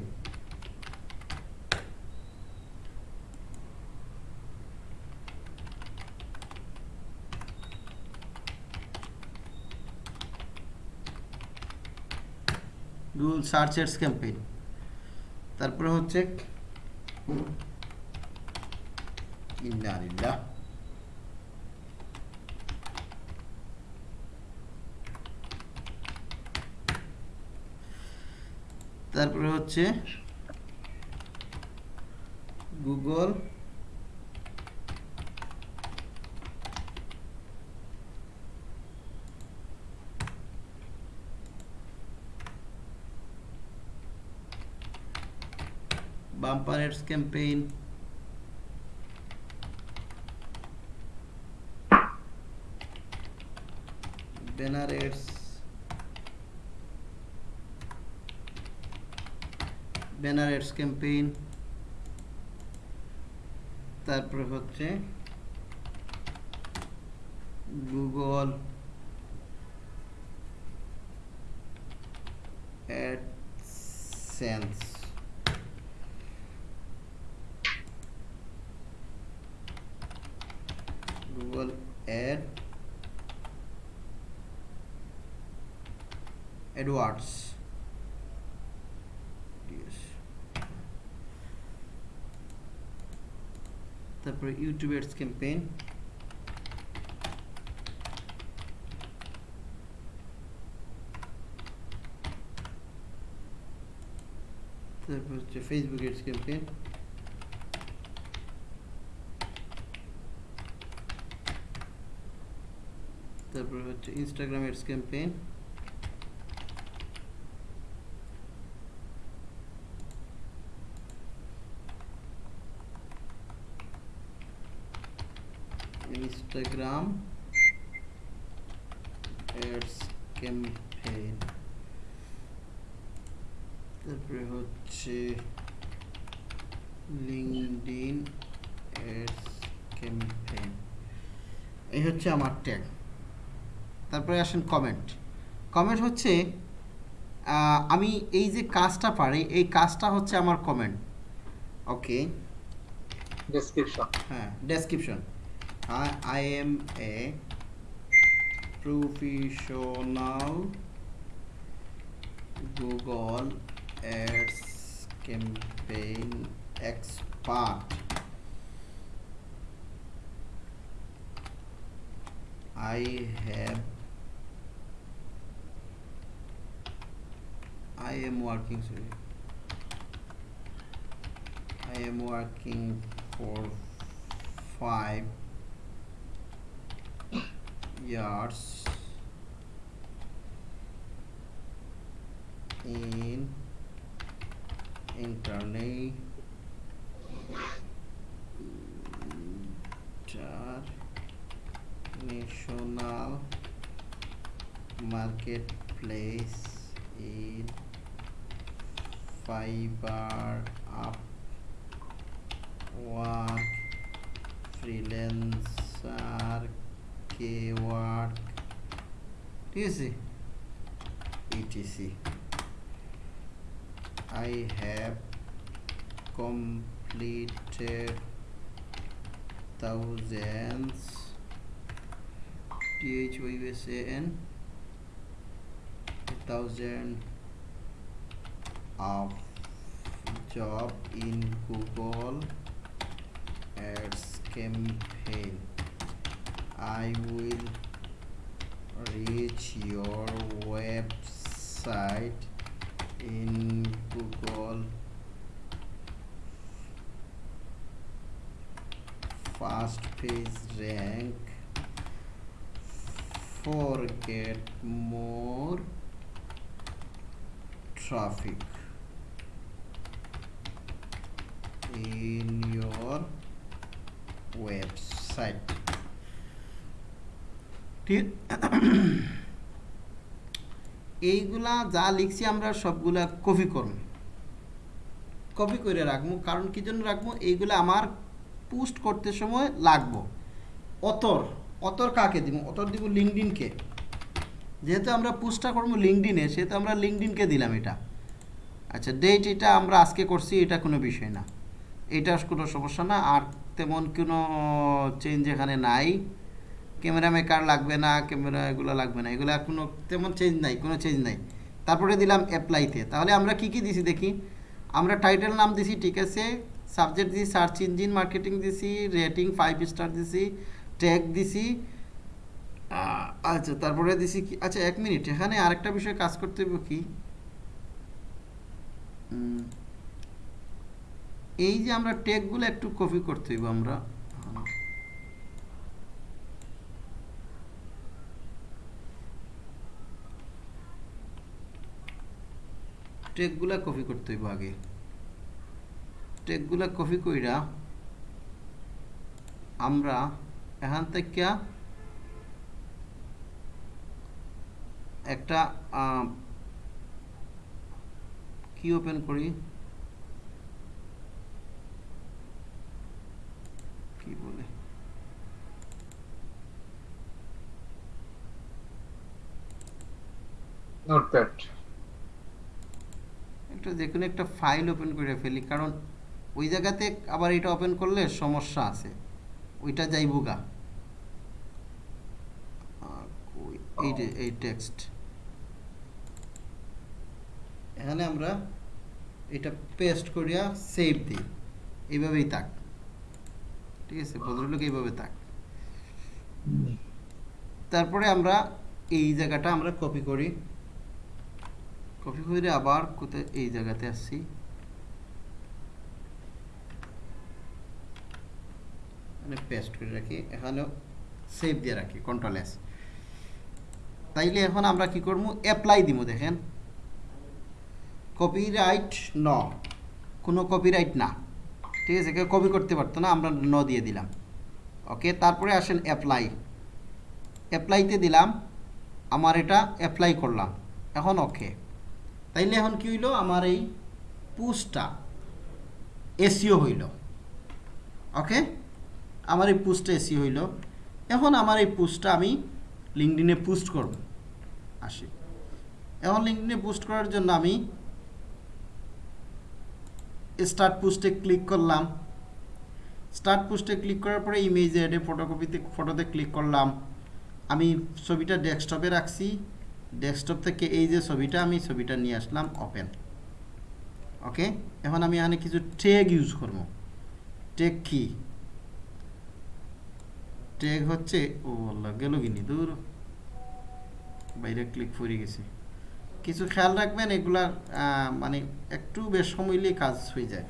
Google search ads campaign তারপরে হচ্ছে ইন্না লিল্লাহ তারপরে হচ্ছে Google bumper campaign banner ads banner ads campaign তারপরে হচ্ছে Google AdSense Google ad AdWords Yes. তারপরে ইউটিউব অ্যাডস ক্যাম্পেইন তারপর হচ্ছে ফেসবুক অ্যাডস ক্যাম্পেইন তারপর হচ্ছে Instagram ads campaign Instagram ads campaign তারপরে হচ্ছে লিঙ্কডইন অ্যাডস ক্যাম্পেইন এই হচ্ছে আমার ট্যাগ তারপরে আসেন কমেন্ট কমেন্ট হচ্ছে আমি এই যে কাজটা পারি এই কাজটা হচ্ছে আমার কমেন্ট ওকে ডেসক্রিপশন হ্যাঁ description I, I am a professional Google Ads campaign expert. I have I am working sorry. I am working for five yards in internet marketplace in fiber up work freelancer K-work, ঠিক আছে etc. I have completed thousands T H O U S A N thousand of job in Google Ads campaign. I will reach your website in Google fast page rank. For get more traffic in your website ঠিক এইগুলা যা লিখছি আমরা সবগুলা copy করব। Copy করে রাখব, কারণ কি জন্য রাখব? এইগুলা আমার পোস্ট করতে সময় লাগবো। অতর অতর কাকে দিব? অতর দিব লিঙ্কডিনকে যেহেতু আমরা পোস্টটা করব লিঙ্কডিনে সেহেতু আমরা লিঙ্কডিনকে দিলাম এটা। আচ্ছা ডেট এটা আমরা আজকে করছি, এটা কোনো বিষয় না। এটা কোনো সমস্যা না, আর তেমন কোনো চেঞ্জ এখানে নাই। ক্যামেরা মেকার লাগবে না, ক্যামেরা এগুলো লাগবে না, এগুলো কোনো তেমন চেঞ্জ নাই, কোনো চেঞ্জ নাই। তারপরে দিলাম অ্যাপ্লাইতে তাহলে আমরা কি কি দিছি দেখি? আমরা টাইটেল নাম দিছি, ঠিক আছে সাবজেক্ট দিছি সার্চ ইঞ্জিন মার্কেটিং দিছি রেটিং ফাইভ স্টার দিছি ট্যাগ দিছি আচ্ছা তারপরে দিছি কি? আচ্ছা এক মিনিট এখানে আরেকটা বিষয় কাজ করতে হবে কি? এই যে আমরা ট্যাগগুলো একটু কপি করতে হইব আমরা। টেকগুলা কপি করতে হইব আগে। টেকগুলা কপি কইরা আমরা এখান থেকে একটা কি ওপেন করি? কি বলে? নোটপ্যাড একটা যে কোনো একটা ফাইল ওপেন করে ফেলি কারণ ওই জায়গাতে আবার এটা ওপেন করলে সমস্যা আছে। ওইটা যাইব গা। এই এই টেক্সট এখানে আমরা এটা পেস্ট করিয়া সেভ দিই। এইভাবেই থাক। ঠিক আছে? ভদ্রলোক এইভাবে থাক। তারপরে আমরা এই জায়গাটা আমরা কপি করি। কপি করে আবার কোথায়, এই জায়গাতে আসছি। মানে পেস্ট করে রাখি, এখানেও সেভ দিয়ে রাখি কন্ট্রোল এস তাইলে এখন আমরা কি করব অ্যাপ্লাই দিব, দেখেন। কপিরাইট ন। কোনো কপিরাইট না। ঠিক আছে, কেউ কপি করতে পারতো না, আমরা ন দিয়ে দিলাম। ওকে তারপরে আসেন অ্যাপ্লাই অ্যাপ্লাইতে দিলাম, আমার এটা অ্যাপ্লাই করলাম। এখন ওকে তাইলে এখন কি হইল? আমার এই পুসটা এসিও হইল। ওকে? আমার এই পুস্টটা এসিও হইল। এখন আমার এই পুস্টটা আমি লিঙ্কডিনে পোস্ট করব। আসি। এখন লিঙ্কডিনে পোস্ট করার জন্য আমি স্টার্ট পোস্টে ক্লিক করলাম। স্টার্ট পোস্টে ক্লিক করার পরে ইমেজ অ্যাডে ফটোকপিতে, ফটোতে ক্লিক করলাম। আমি ছবিটা ডেস্কটপে রাখছি। ডেস্কটপ থেকে এই যে ছবিটা আমি ছবিটা নিয়ে আসলাম ওপেন ওকে এখন আমি এখানে কিছু ট্যাগ ইউজ করব। ট্যাগ কি? ট্যাগ হচ্ছে ও আল্লাহ গেল কিনি দূর। বাইরে ক্লিক করে গেছে। কিছু খেয়াল রাখবেন এগুলা আহ, মানে একটু বেশ সময় নিয়ে কাজ হয়ে যায়।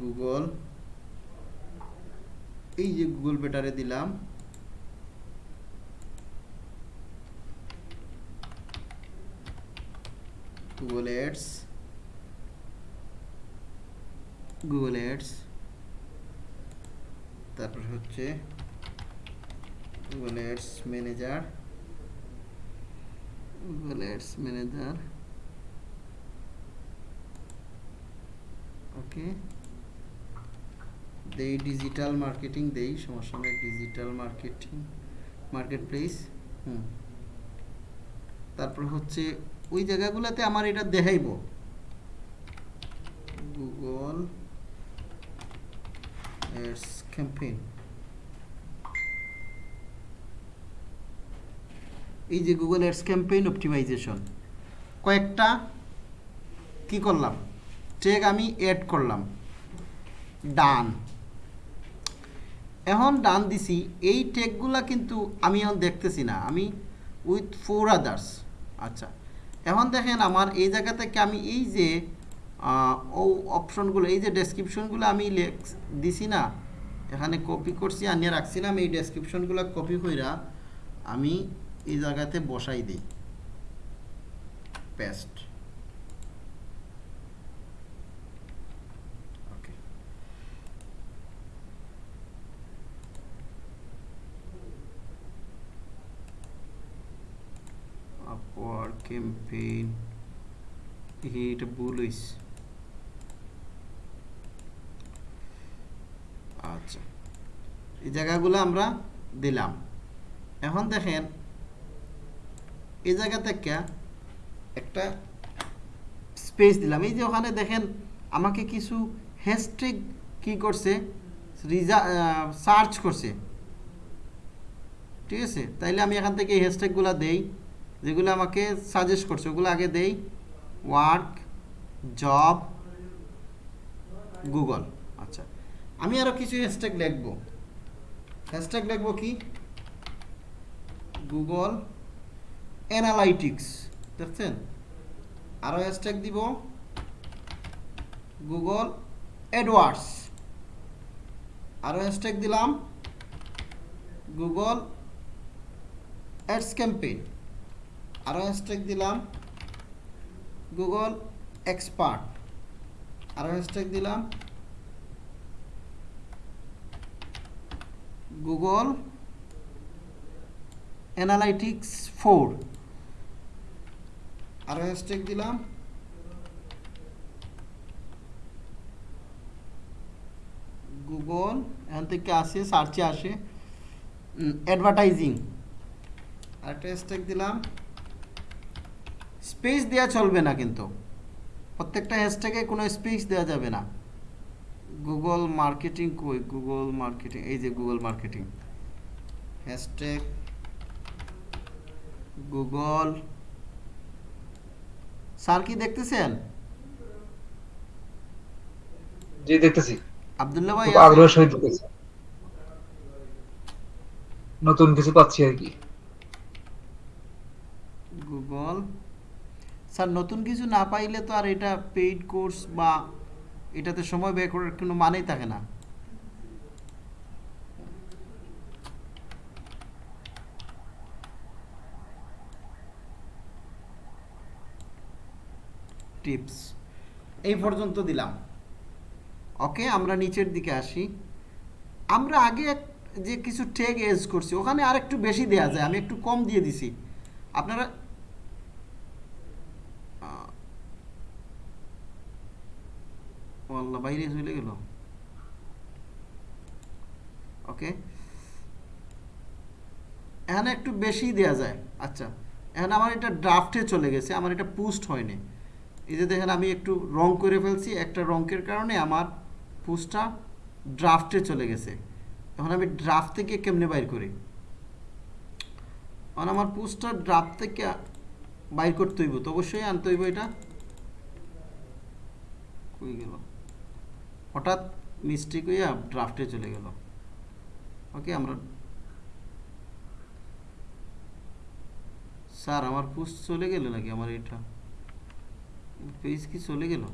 গুগল এই যে গুগল বেটারে দিলাম। গুগল এডস গুগল এডস তারপর হচ্ছে Google Ads manager Google Ads manager okay দেই ডিজিটাল মার্কেটিং দেই সমস্যা নেই ডিজিটাল মার্কেটিং মার্কেট প্লেস হুম। তারপর হচ্ছে ওই জায়গাগুলোতে আমার এটা দেখাইব। গুগল ক্যাম্পেইন এই যে গুগল এডস ক্যাম্পেইন অপটিমাইজেশন কয়েকটা কি করলাম? ট্যাগ আমি অ্যাড করলাম। ডান এখন ডান দিছি, এই ট্যাগগুলা কিন্তু আমি এখন দেখতেছি না। আমি উইথ ফোর আদার্স আচ্ছা এখন দেখেন আমার এই জায়গা থেকে আমি এই যে ও অপশনগুলো এই যে ডেসক্রিপশনগুলো আমি দিছি না, এখানে কপি করছি, আনিয়ে রাখছিলাম এই ডেসক্রিপশনগুলো কপি কইরা আমি এই জায়গাতে বসাই দিই। পেস্ট ওকে ক্যাম্পেইন এটা ভুল হইছে আচ্ছা। এই জায়গাগুলো আমরা দিলাম। এখন দেখেন, এই জায়গা থেকে একটা স্পেস দিলাম। এই যে ওখানে দেখেন, আমাকে কিছু হ্যাশট্যাগ কি করছে? সার্চ করছে। ঠিক আছে? তাইলে আমি এখান থেকে এই হ্যাশট্যাগুলো দেই। যেগুলো আমাকে সাজেস্ট করছে, ওগুলো আগে দেই। ওয়ার্ক জব গুগল আচ্ছা আমি আরও কিছু হ্যাশট্যাগ লিখব। হ্যাশট্যাগ লিখব কি? গুগল অ্যানালাইটিক্স দেখছেন? আরও হ্যাশট্যাগ দিব। গুগল অ্যাডওয়ার্ডস আরও হ্যাশট্যাগ দিলাম। গুগল অ্যাডস ক্যাম্পেইন আরও হ্যাশট্যাগ দিলাম। Google expert. আরও হ্যাশট্যাগ দিলাম। Google Analytics four. আরও হ্যাশট্যাগ দিলাম। গুগল এখান থেকে আসে, সার্চে আসে। অ্যাডভার্টাইজিং আরেকটা হ্যাশট্যাগ দিলাম। স্পেস দেওয়া চলবে না কিন্তু। প্রত্যেকটা হ্যাশট্যাগে কোনো স্পেস দেওয়া যাবে না। গুগল মার্কেটিং কই? গুগল মার্কেটিং এই যে Google marketing hashtag Google sir কি দেখতেছেন? জি দেখতেছি। আবদুল্লাহ ভাই আগ্রহের সহিত দেখতেছি। নতুন কিছু পাচ্ছি আর কি। গুগল স্যার, নতুন কিছু না পাইলে তো আর এটা পেইড কোর্স বা এটাতে সময় ব্যয় করার কোনো মানেই থাকে না। টিপস এই পর্যন্ত দিলাম। ওকে আমরা নিচের দিকে আসি। আমরা আগে যে কিছু টেগ এজ করছি, ওখানে আর একটু বেশি দেয়া যায়, আমি একটু কম দিয়ে দিছি। আপনারা ও আল্লাহ, বাইরে চলে গেল? ওকে এখানে একটু বেশি দেয়া যায়। আচ্ছা এখানে আমার এটা ড্রাফটে চলে গেছে, আমার এটা পোস্ট হয়নি। এই যে দেখেন, আমি একটু রং করে ফেলছি, একটা রঙের কারণে আমার পোস্টটা ড্রাফটে চলে গেছে। এখন আমি ড্রাফট থেকে কেমনে বাইর করি? এখন আমার পোস্টটা ড্রাফট থেকে বাইর করতে হইব, তো অবশ্যই আনতে হইব এটা। কই গেল? হঠাৎ মিস্টেক হইয়া ড্রাফটে চলে গেল। ওকে আমরা স্যার আমার পোস্ট চলে গেল নাকি আমার এটা? পেজ কি চলে গেল?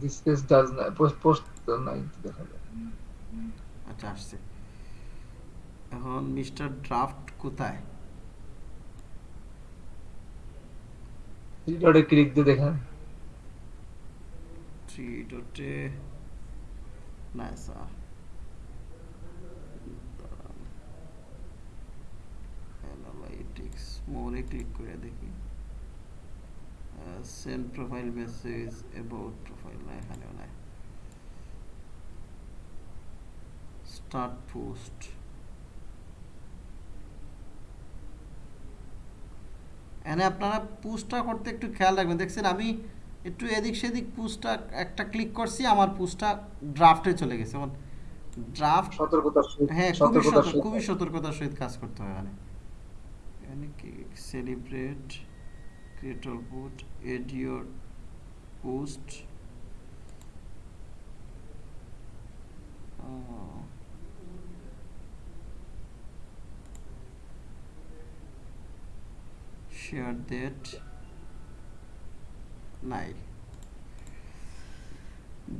দিস পেজ ডাজ না পোস্ট পোস্ট নাই দেখা যায় আচ্ছা আসছে। এখন মিস্টার ড্রাফট কোথায়? থ্রি ডটে ক্লিক দিয়ে দেখেন। থ্রি ডটে না স্যার অ্যানালাইটিক্স মোরে ক্লিক করে দেখি। Send profile message about profile না এখানেও নাই স্টার্ট পোস্ট এখানে আপনারা পুশটা করতে একটু খেয়াল রাখবেন। দেখছেন, আমি একটু এদিক সেদিক পুশটা একটা ক্লিক করছি আমার পুশটা ড্রাফটে চলে গেছে। যেমন ড্রাফট সতর্কতার সহিত হ্যাঁ খুবই সতর্ক খুবই সতর্কতার সহিত কাজ করতে হয় এখানে। এখানে কি? সেলিব্রেট ক্রিয়েটর বুট এডিওর পোস্ট শেয়ার দ্যাট নাই।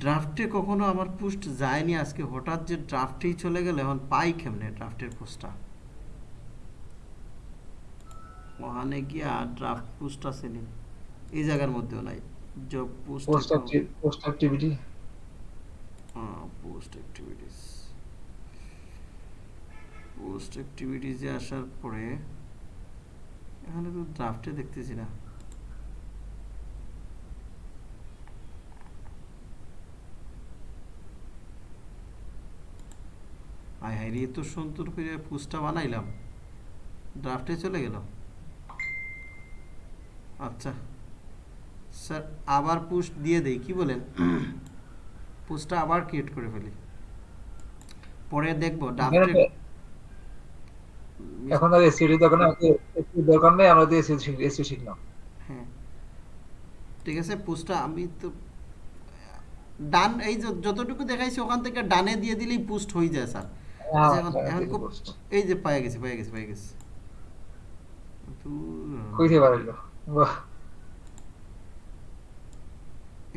ড্রাফটে কখনো আমার পোস্ট যায়নি আজকে। হঠাৎ যে ড্রাফটেই চলে গেল এখন পাই কেমনে ড্রাফটের পোস্টটা ওখানে গিয়া ড্রাফট পোস্ট আসেনি। এই জায়গার মধ্যেও নাই। Job post post post activity post activities post অ্যাক্টিভিটিসে আসার পরে এখানে তো ড্রাফটে দেখতেছি না। হাই হাই রে তো সুন্দর করে পোস্টটা বানাইলাম। ড্রাফটে চলে গেল আচ্ছা স্যার আবার পোস্ট দিয়ে দেই কি বলেন? পোস্টটা আবার ক্রিয়েট করে ফেলি। পরে দেখব ড্রাফটে এখন আর এসিডি দরকার নেই এসিডি দরকার নেই আমরা দিয়ে এসিডি এসিডি শিখলাম। হ্যাঁ। ঠিক আছে পোস্টটা আমি তো ডান এই যে যতটুকু দেখাইছি ওখান থেকে ডানে দিয়ে দিলেই পোস্ট হয়ে যায় স্যার। হ্যাঁ, এখন এখন খুব এই যে পায়ে গেছে পায়ে গেছে পায়ে গেছে। কইতে পারল। বাহ।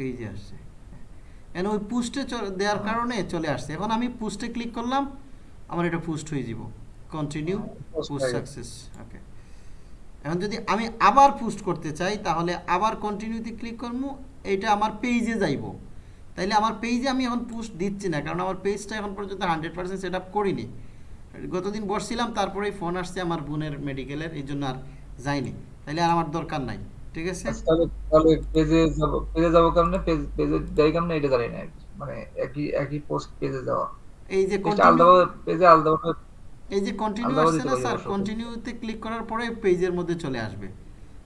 এই যে আসছে। এখন ওই পুস্টে দেওয়ার কারণে চলে আসছে। এখন আমি পুস্টে ক্লিক করলাম আমার এটা পুস্ট হয়ে যাব। কন্টিনিউ পোস্ট হয়ে গেছে। সাকসেস ওকে এখন যদি আমি আবার পোস্ট করতে চাই তাহলে আবার কন্টিনিউতে ক্লিক করব এইটা আমার পেজে যাইব। তাইলে আমার পেজে আমি এখন পোস্ট দিচ্ছি না কারণ আমার পেজটা এখন পর্যন্ত হান্ড্রেড পার্সেন্ট সেট আপ করিনি। গতদিন বসছিলাম তারপরেই ফোন আসছে আমার বোনের মেডিকেলের এই জন্য আর যাইনি। তাইলে আর আমার দরকার নাই ঠিক আছে? আচ্ছা, তাহলে পেজে যাব পেজে যাব কেমনে? পেজ পেজে যাই কেমনে? এটা জানি না মানে একই একই পোস্ট পেজে যাওয়া। এই যে আলাদা পেজে আলাদা এই যে কন্টিনিউ আসছে না স্যার কন্টিনিউতে ক্লিক করার পরে পেজের মধ্যে চলে আসবে।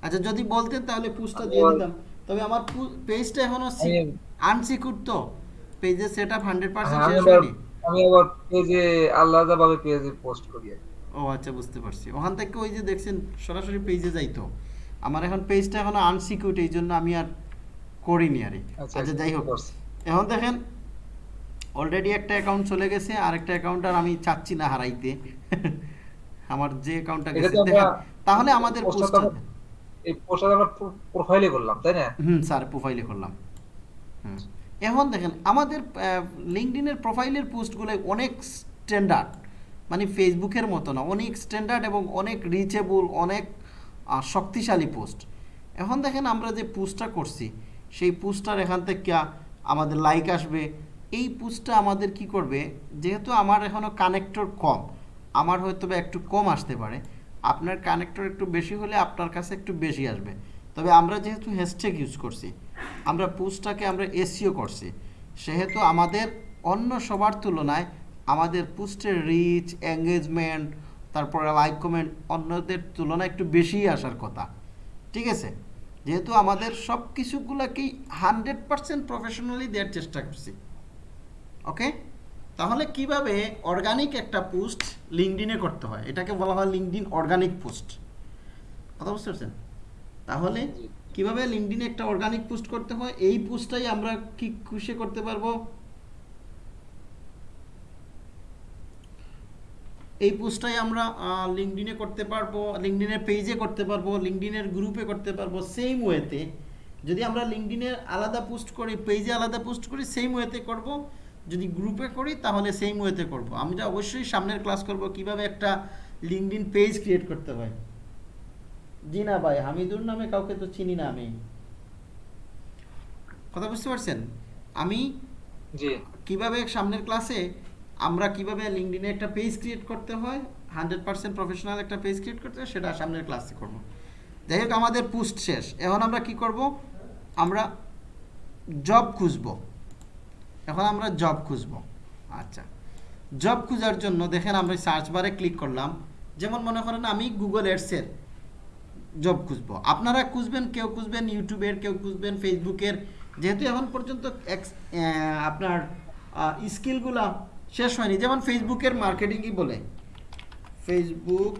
আচ্ছা যদি বলতেন তাহলে পুশটা দিয়ে দিতাম। তবে আমার পেজটা এখনও আনসিকিউর তো। পেজের সেট আপ হান্ড্রেড পার্সেন্ট হ্যাঁ, আমি শেষ আবার হয়নি। আমি আবার পেজে আলাদা ভাবে পেজে পোস্ট করি ও আচ্ছা বুঝতে পারছি। ওখান থেকে ওই যে দেখছেন সরাসরি পেজে যাইতো আমার এখন পেজটা এখনও আনসিকিউর এই জন্য আমি আর করিনি আরে আচ্ছা আচ্ছা যাই হোক। এখন দেখেন অলরেডি একটা অ্যাকাউন্ট চলে গেছে আর একটা অ্যাকাউন্ট আর আমি চাচ্ছি না হারাইতে। আমার যে অ্যাকাউন্টটা গেছে তাহলে আমাদের আমরা- এই পোস্টটা আমরা প্রোফাইলে করলাম, তাই না? হুম, স্যার প্রোফাইলে করলাম। এখন দেখেন, আমাদের লিঙ্কডিনের প্রোফাইলের পোস্টগুলো অনেক স্ট্যান্ডার্ড মানে ফেসবুকের মতো না, অনেক স্ট্যান্ডার্ড এবং অনেক রিচেবল অনেক শক্তিশালী পোস্ট। এখন দেখেন, আমরা যে পোস্টটা করছি, সেই পোস্টটার এখান থেকে আমাদের লাইক আসবে। এই পোস্টটা আমাদের কি করবে, যেহেতু আমার এখনও কানেক্টর কম, আমার হয়তো একটু কম আসতে পারে আপনার কানেক্টর একটু বেশি হলে আপনার কাছে একটু বেশি আসবে। তবে আমরা যেহেতু হ্যাশট্যাগ ইউজ করছি, আমরা পোস্টটাকে আমরা এসিও করছি, সেহেতু আমাদের অন্য সবার তুলনায় আমাদের পুস্টের রিচ এঙ্গেজমেন্ট তারপরে লাইক কমেন্ট অন্যদের তুলনায় একটু বেশিই আসার কথা। ঠিক আছে? যেহেতু আমাদের সব কিছুগুলোকেই হান্ড্রেড পার্সেন্ট প্রফেশনালি দেওয়ার চেষ্টা করছি। ওকে তাহলে কীভাবে অর্গানিক একটা পোস্ট লিঙ্কডিনে করতে হয়? এটাকে বলা হয় লিঙ্কডিন অর্গানিক পোস্ট কথা বুঝতে পারছেন? তাহলে কীভাবে লিঙ্কডিনে একটা অর্গানিক পোস্ট করতে হয়? এই পোস্টটাই আমরা কি খুশি করতে পারব? এই পোস্টটাই আমরা লিঙ্কডিনে করতে পারব লিঙ্কডিনের পেজে করতে পারব লিঙ্কডিনের গ্রুপে করতে পারব সেম ওয়েতে যদি আমরা লিঙ্কডিনে আলাদা পোস্ট করি পেজে আলাদা পোস্ট করি সেম ওয়েতে করব যদি গ্রুপে করি তাহলে সেম ওয়েতে করব। আমি আমরা অবশ্যই সামনের ক্লাস করব কীভাবে একটা লিঙ্কডিন পেজ ক্রিয়েট করতে হয়। জি না ভাই হামিদুর নামে কাউকে তো চিনি না আমি। কথা বুঝতে পারছেন? আমি কীভাবে সামনের ক্লাসে আমরা কীভাবে লিঙ্কডিনে একটা পেজ ক্রিয়েট করতে হয় হান্ড্রেড পার্সেন্ট প্রফেশনাল একটা পেজ ক্রিয়েট করতে হয় সেটা সামনের ক্লাসে করব। যাই হোক আমাদের পোস্ট শেষ। এখন আমরা কি করব? আমরা জব খুঁজব। এখন আমরা জব খুঁজব। আচ্ছা। জব খোঁজার জন্য দেখেন আমরা সার্চ বারে ক্লিক করলাম। যেমন মনে করেন আমি গুগল এডসের জব খুঁজবো। আপনারা খুঁজবেন, কেউ খুঁজবেন ইউটিউবের কেউ খুঁজবেন ফেসবুকের যেহেতু এখন পর্যন্ত আপনার স্কিলগুলা শেষ হয়নি। যেমন ফেসবুকের মার্কেটিংই বলে। ফেসবুক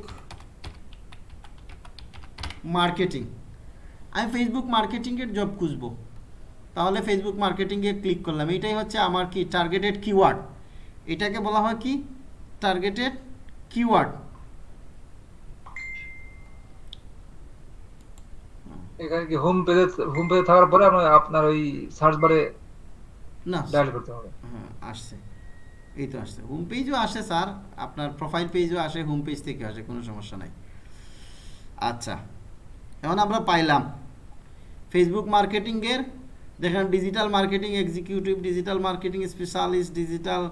মার্কেটিং আমি ফেসবুক মার্কেটিংয়ের জব খুঁজবো। তাহলে ফেসবুক মার্কেটিংয়ে ক্লিক করলাম। এটাই হচ্ছে আমার কি টার্গেটেড কিওয়ার্ড এটাকে বলা হয় কি? টার্গেটেড কিওয়ার্ড এখানে কি হোম পেজে হোম পেজে থাকার পরে আপনার আপনার ওই সার্চ বারে না ডায়াল করতে হবে। হ্যাঁ আসছে। এই তো আসছে। হোম পেজও আসে স্যার আপনার প্রোফাইল পেজও আসে হোম পেজ থেকে আসে কোনো সমস্যা নাই। আচ্ছা। এখন আমরা পাইলাম। ফেসবুক মার্কেটিংয়ের দেখেন digital marketing executive digital marketing specialist digital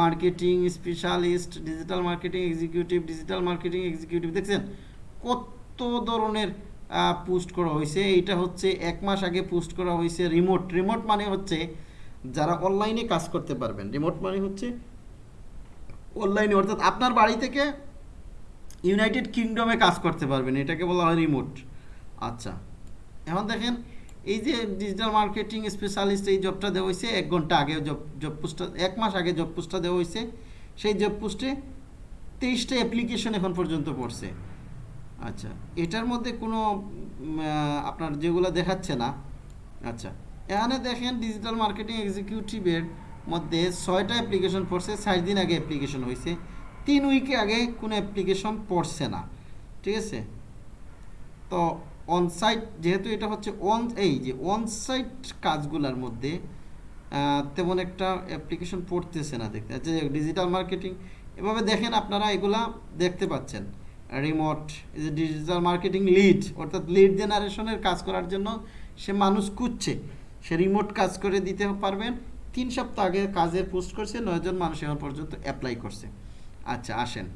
marketing specialist digital marketing executive digital marketing executive দেখছেন? কত ধরনের পোস্ট করা হয়েছে। এইটা হচ্ছে এক মাস আগে পোস্ট করা হয়েছে রিমোট রিমোট মানে হচ্ছে যারা অনলাইনে কাজ করতে পারবেন। রিমোট মানে হচ্ছে অনলাইনে অর্থাৎ আপনার বাড়ি থেকে ইউনাইটেড কিংডমে কাজ করতে পারবেন। এটাকে বলা হয় রিমোট আচ্ছা এখন দেখেন এই যে ডিজিটাল মার্কেটিং স্পেশালিস্ট এই জবটা দেওয়া হয়েছে, এক ঘণ্টা আগে জব জব পোস্টটা এক মাস আগে জব পোস্টটা দেওয়া হয়েছে। সেই জব পোস্টে তেইশটা অ্যাপ্লিকেশন এখন পর্যন্ত পড়ছে। আচ্ছা এটার মধ্যে কোনো আপনার যেগুলো দেখাচ্ছে না। আচ্ছা এখানে দেখেন ডিজিটাল মার্কেটিং এক্সিকিউটিভের মধ্যে ছয়টা অ্যাপ্লিকেশন পড়ছে ষাট দিন আগে অ্যাপ্লিকেশন হয়েছে। তিন উইকে আগে কোনো অ্যাপ্লিকেশন পড়ছে না। ঠিক আছে? তো অনসাইট যেহেতু এটা হচ্ছে অন এই যে অনসাইট কাজগুলোর মধ্যে তেমন একটা অ্যাপ্লিকেশন পড়তেছে না দেখতে। আচ্ছা ডিজিটাল মার্কেটিং এভাবে দেখেন আপনারা এগুলা দেখতে পাচ্ছেন। রিমোট ডিজিটাল মার্কেটিং লিড অর্থাৎ লিড জেনারেশনের কাজ করার জন্য সে মানুষ খুঁজছে। সে রিমোট কাজ করে দিতে পারবেন, তিন সপ্তাহ আগে কাজের পোস্ট করছে, নয়জন মানুষ এখন পর্যন্ত অ্যাপ্লাই করছে। আচ্ছা আসেন।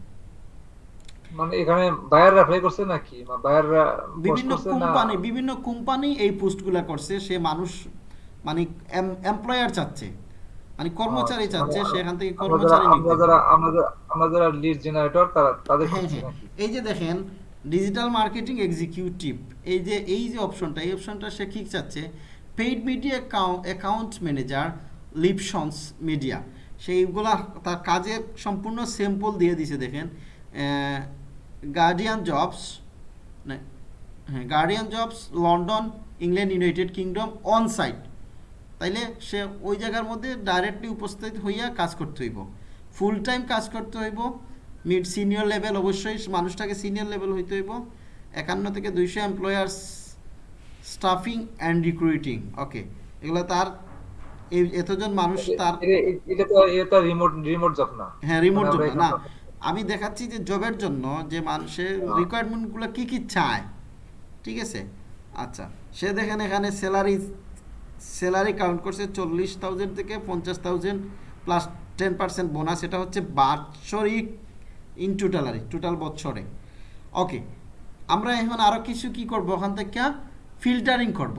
মানে এখানে বায়াররা অ্যাপ্লাই করছে নাকি? বায়াররা বিভিন্ন কোম্পানি বিভিন্ন কোম্পানি এই পোস্টগুলা করছে সে মানুষ মানে এমপ্লয়ার চাচ্ছে মানে কর্মচারী আচ্ছা, চাচ্ছে মানে সেখান থেকে কর্মচারী আমরা যারা আমরা যারা- লিড জেনারেটর তারা তাদের হ্যাঁ হ্যাঁ। এই যে দেখেন ডিজিটাল মার্কেটিং এক্সিকিউটিভ এই যে এই যে অপশনটা এই অপশনটা সে কি চাচ্ছে। পেইড মিডিয়া অ্যাকাউন্ট ম্যানেজার লিপসন্স মিডিয়া সেইগুলা তার কাজের সম্পূর্ণ স্যাম্পল দিয়ে দিছে দেখেন। গার্ডিয়ান জবস হ্যাঁ Guardian jobs London England United Kingdom on site তাইলে সে ওই জায়গার মধ্যে ডাইরেক্টলি উপস্থিত হইয়া কাজ করতে হইব। ফুল টাইম কাজ করতে হইব। মিড সিনিয়র লেভেল অবশ্যই মানুষটাকে সিনিয়র লেভেল হইতে হইব। একান্ন থেকে দুইশো employers staffing and recruiting okay এগুলো তার এতজন মানুষ তার এ- এ- এটা তো এটা রিমোট রিমোট জব না। হ্যাঁ রিমোট মানে জব না আমি দেখাচ্ছি যে জবের জন্য যে মানুষের। রিকোয়ারমেন্টগুলো কি কি চায়। ঠিক আছে? আচ্ছা সে দেখেন এখানে স্যালারি স্যালারি কাউন্ট করছে চল্লিশ থাউজেন্ড থেকে পঞ্চাশ thousand plus ten percent bonus এটা হচ্ছে বাৎসরিক ইন টোটালারি টোটাল বছরে ওকে আমরা এখন আরও কিছু কি করব? ওখান থেকে ফিল্টারিং করব।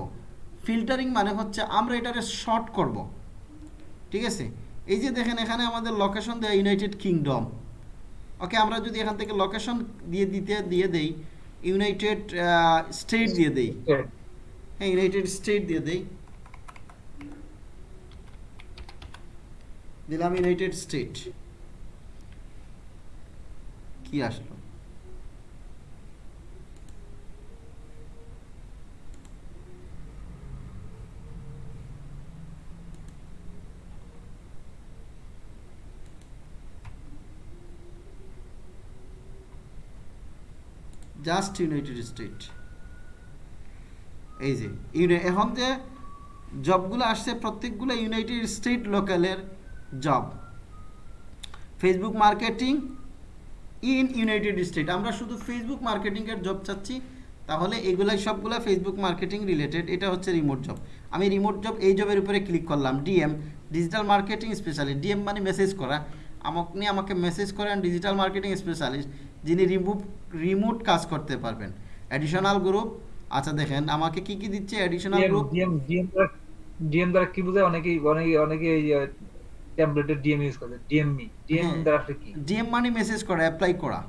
ফিল্টারিং মানে হচ্ছে আমরা এটারে শর্ট করব। ঠিক আছে? এই যে দেখেন এখানে আমাদের লোকেশন দেয় ইউনাইটেড কিংডম ওকে আমরা যদি এখান থেকে লোকেশন দিয়ে দিতে দিয়ে দেই ইউনাইটেড স্টেট দিয়ে দেই। হ্যাঁ, ইউনাইটেড স্টেট দিয়ে দেই। দিলাম ইউনাইটেড স্টেট কি আসলো? জাস্ট ইউনাইটেড স্টেট এই যে এখন যে জবগুলো আসছে, প্রত্যেকগুলো United State লোকালের job Facebook marketing in United State আমরা শুধু ফেসবুক মার্কেটিংয়ের জব চাচ্ছি, তাহলে এগুলাই সবগুলো ফেসবুক মার্কেটিং রিলেটেড এটা হচ্ছে রিমোট জব আমি রিমোট জব এই জবের উপরে ক্লিক করলাম DM digital marketing specialist DM মানে মেসেজ করা। আপনি আমাকে মেসেজ করেন ডিজিটাল মার্কেটিং স্পেশালিস্ট যিনি রিমুভ রিমোট কাজ করতে পারবেন। অ্যাডিশনাল গ্রুপ আচ্ছা দেখেন আমাকে কি কি দিচ্ছে additional group DM DM DM দ্বারা কি বোঝায়? অনেকেই অনেকে অনেকে এই ট্যাবলেটের ডিএম ইউজ করে। ডিএম হ্যাঁ। দ্বারা কি? ডিএম মানে মেসেজ করা অ্যাপ্লাই করা।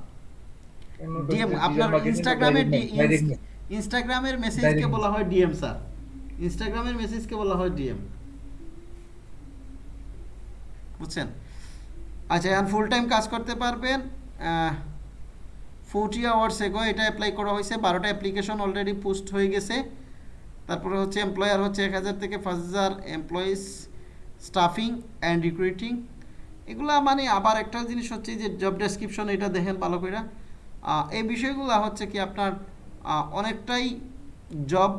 ডিএম আপনার marketing টা ইনস্টাগ্রামের direct না, direct না। ইনস্টাগ্রামের মেসেজকে বলা হয় ডিএম স্যার ইনস্টাগ্রামের মেসেজকে বলা হয় ডিএম বুঝছেন? আচ্ছা এখন ফুল টাইম কাজ করতে পারবেন ফোরটি আওয়ার্স এগো, এটা অ্যাপ্লাই করা হয়েছে। বারোটা অ্যাপ্লিকেশন অলরেডি পোস্ট হয়ে গেছে। তারপরে হচ্ছে এমপ্লয়ার হচ্ছে এক হাজার থেকে পাঁচ হাজার এমপ্লয়িজ স্টাফিং অ্যান্ড রিক্রুইটিং এগুলা মানে আবার একটা জিনিস হচ্ছে যে জব ডেসক্রিপশন এটা দেখেন ভালো করে এই বিষয়গুলো হচ্ছে কি আপনার অনেকটাই জব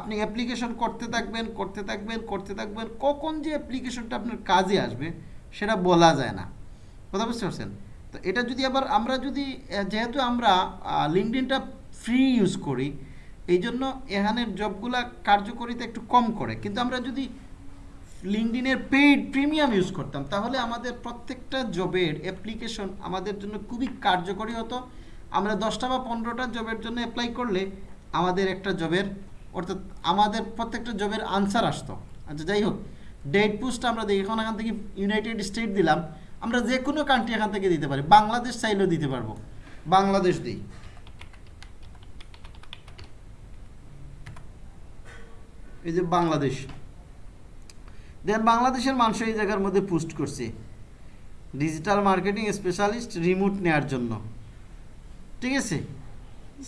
আপনি অ্যাপ্লিকেশন করতে থাকবেন করতে থাকবেন করতে থাকবেন। কখন যে অ্যাপ্লিকেশনটা আপনার কাজে আসবে, সেটা বলা যায় না। কথা বুঝতে পারছেন? তো এটা যদি আবার আমরা যদি যেহেতু আমরা লিঙ্কডিনটা ফ্রি ইউজ করি এই জন্য এখানের জবগুলা কার্যকরিতা একটু কম করে। কিন্তু আমরা যদি লিঙ্কডিনের পেইড প্রিমিয়াম ইউজ করতাম, তাহলে আমাদের প্রত্যেকটা জবের অ্যাপ্লিকেশন আমাদের জন্য খুবই কার্যকরী হতো। আমরা দশটা বা পনেরোটা জবের জন্য অ্যাপ্লাই করলে আমাদের একটা জবের অর্থাৎ আমাদের প্রত্যেকটা জবের আনসার আসতো। আচ্ছা যাই হোক ডেট পোস্ট আমরা দেখি, এখন এখান থেকে ইউনাইটেড স্টেট দিলাম। আমরা যে কোনো কান্ট্রি এখান থেকে দিতে পারি। বাংলাদেশ চাইলেও দিতে পারব। বাংলাদেশ দিই। এই যে বাংলাদেশ। দেন বাংলাদেশের মানুষ এই জায়গার মধ্যে পোস্ট করছে ডিজিটাল মার্কেটিং স্পেশালিস্ট রিমোট নেওয়ার জন্য। ঠিক আছে?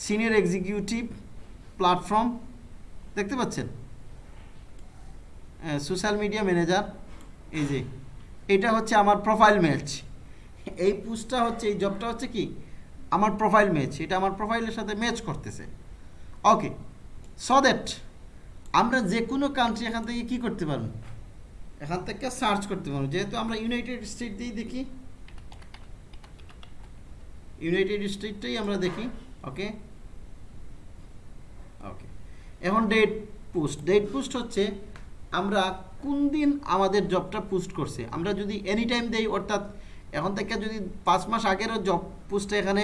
সিনিয়র এক্সিকিউটিভ প্ল্যাটফর্ম দেখতে পাচ্ছেন? সোশ্যাল মিডিয়া ম্যানেজার এই যে এটা হচ্ছে আমার প্রোফাইল ম্যাচ এই পোস্টটা হচ্ছে, এই জবটা হচ্ছে কি? আমার প্রোফাইল ম্যাচ এটা আমার প্রোফাইলের সাথে ম্যাচ করতেছে। ওকে সো দ্যাট আমরা যে কোনো কান্ট্রি এখান থেকে কি করতে পারব? এখান থেকে সার্চ করতে পারব। যেহেতু আমরা ইউনাইটেড স্টেট দিয়েই দেখি ইউনাইটেড স্টেটটাই আমরা দেখি ওকে ওকে এখন ডেট পোস্ট ডেট পোস্ট হচ্ছে, আমরা কোন দিন আমাদের জবটা পোস্ট করছে? আমরা যদি এনি টাইম দেই, অর্থাৎ এখন থেকে যদি পাঁচ মাস আগেরও জব পোস্টটা এখানে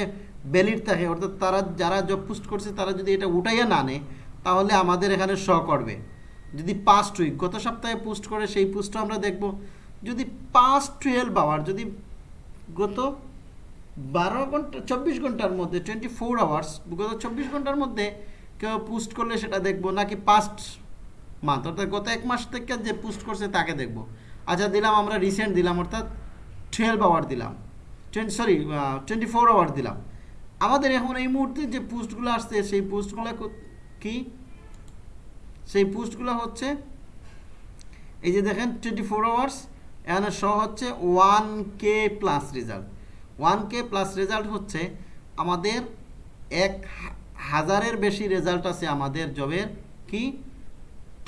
ভ্যালিড থাকে, অর্থাৎ তারা যারা জব পোস্ট করছে, তারা যদি এটা উঠাইয়া না নেয়, তাহলে আমাদের এখানে শ করবে। যদি পাস্ট উইক গত সপ্তাহে পোস্ট করে, সেই পোস্টটা আমরা দেখব। যদি পাস্ট টুয়েলভ আওয়ার যদি গত বারো ঘণ্টা, চব্বিশ ঘণ্টার মধ্যে টোয়েন্টি ফোর আওয়ার্স গত চব্বিশ ঘণ্টার মধ্যে কেউ পোস্ট করলে সেটা দেখব, নাকি পাস্ট মান্থ অর্থাৎ গত এক মাস থেকে যে পোস্ট করছে তাকে দেখব। আচ্ছা দিলাম আমরা রিসেন্ট দিলাম, অর্থাৎ টুয়েলভ আওয়ার দিলাম। Twenty sorry twenty four hour দিলাম। আমাদের এখন এই মুহূর্তে যে পোস্টগুলো আসছে, সেই পোস্টগুলো কি সেই পোস্টগুলো হচ্ছে, এই যে দেখেন টোয়েন্টি ফোর আওয়ার্স এখানে শো হচ্ছে one K plus result one K plus result হচ্ছে আমাদের এক হাজারের বেশি রেজাল্ট আছে আমাদের জবের কি?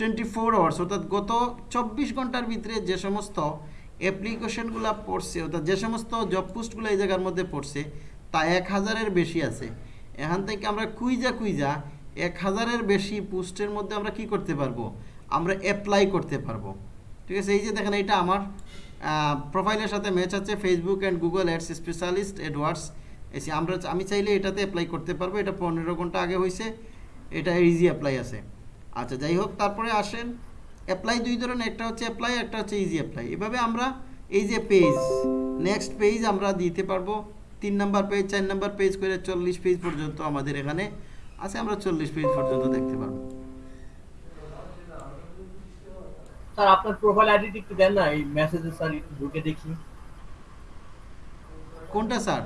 টোয়েন্টি ফোর আওয়ার্স অর্থাৎ গত চব্বিশ ঘণ্টার ভিতরে যে সমস্ত অ্যাপ্লিকেশনগুলো পড়ছে, অর্থাৎ যে সমস্ত জব পোস্টগুলো এই জায়গার মধ্যে পড়ছে, তা এক হাজারের বেশি আছে। এখান থেকে আমরা কুইজা কুইজা এক হাজারের বেশি পোস্টের মধ্যে আমরা কি করতে পারব? আমরা অ্যাপ্লাই করতে পারব। ঠিক আছে? এই যে দেখেন এটা আমার প্রোফাইলের সাথে ম্যাচ আছে Facebook and Google Ads specialist AdWords এসে আমরা, আমি চাইলে এটাতে অ্যাপ্লাই করতে পারব। এটা পনেরো ঘণ্টা আগে হয়েছে এটা ইজি অ্যাপ্লাই আছে। আচ্ছা যাই হোক তারপরে আসেন। অ্যাপ্লাই দুই ধরনের একটা হচ্ছে অ্যাপ্লাই একটা হচ্ছে ইজি অ্যাপ্লাই এভাবে আমরা এই যে পেজ নেক্সট পেজ আমরা দিতে পারব। তিন নাম্বার পেজ চার নাম্বার পেজ করে চল্লিশ পেজ পর্যন্ত আমাদের এখানে আছে আমরা চল্লিশ পেজ পর্যন্ত দেখতে পারব। স্যার আপনার প্রোফাইল আইডিটি একটু দেন না এই মেসেজে স্যার একটু ঢুকে দেখি। কোনটা স্যার?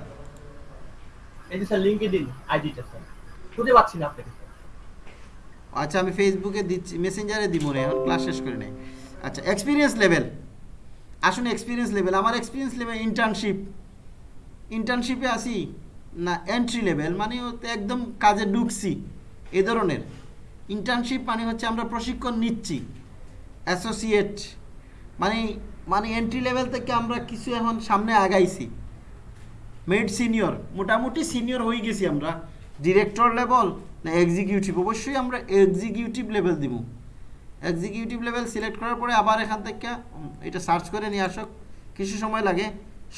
এই যে স্যার লিঙ্কডইন আইডিটা স্যার। খুঁজে পাচ্ছি না আপনাকে আচ্ছা আমি ফেসবুকে দিচ্ছি মেসেঞ্জারে দিব না এখন ক্লাস শেষ করে নেই। আচ্ছা এক্সপিরিয়েন্স লেভেল আসুন এক্সপিরিয়েন্স লেভেল আমার এক্সপিরিয়েন্স লেভেল ইন্টার্নশিপ ইন্টার্নশিপে আসি, না এন্ট্রি লেভেল মানে একদম কাজে ঢুকছি, এ ধরনের। ইন্টার্নশিপ মানে হচ্ছে আমরা প্রশিক্ষণ নিচ্ছি অ্যাসোসিয়েট মানে মানে এন্ট্রি লেভেল থেকে আমরা কিছু এখন সামনে আগাইছি। মেড সিনিয়র মোটামুটি সিনিয়র হয়ে গেছি আমরা। ডিরেক্টর লেভেল না এক্সিকিউটিভ অবশ্যই আমরা এক্সিকিউটিভ লেভেল দিব। এক্সিকিউটিভ লেভেল সিলেক্ট করার পরে আবার এখান থেকে এটা সার্চ করে নিয়ে আসক। কিছু সময় লাগে।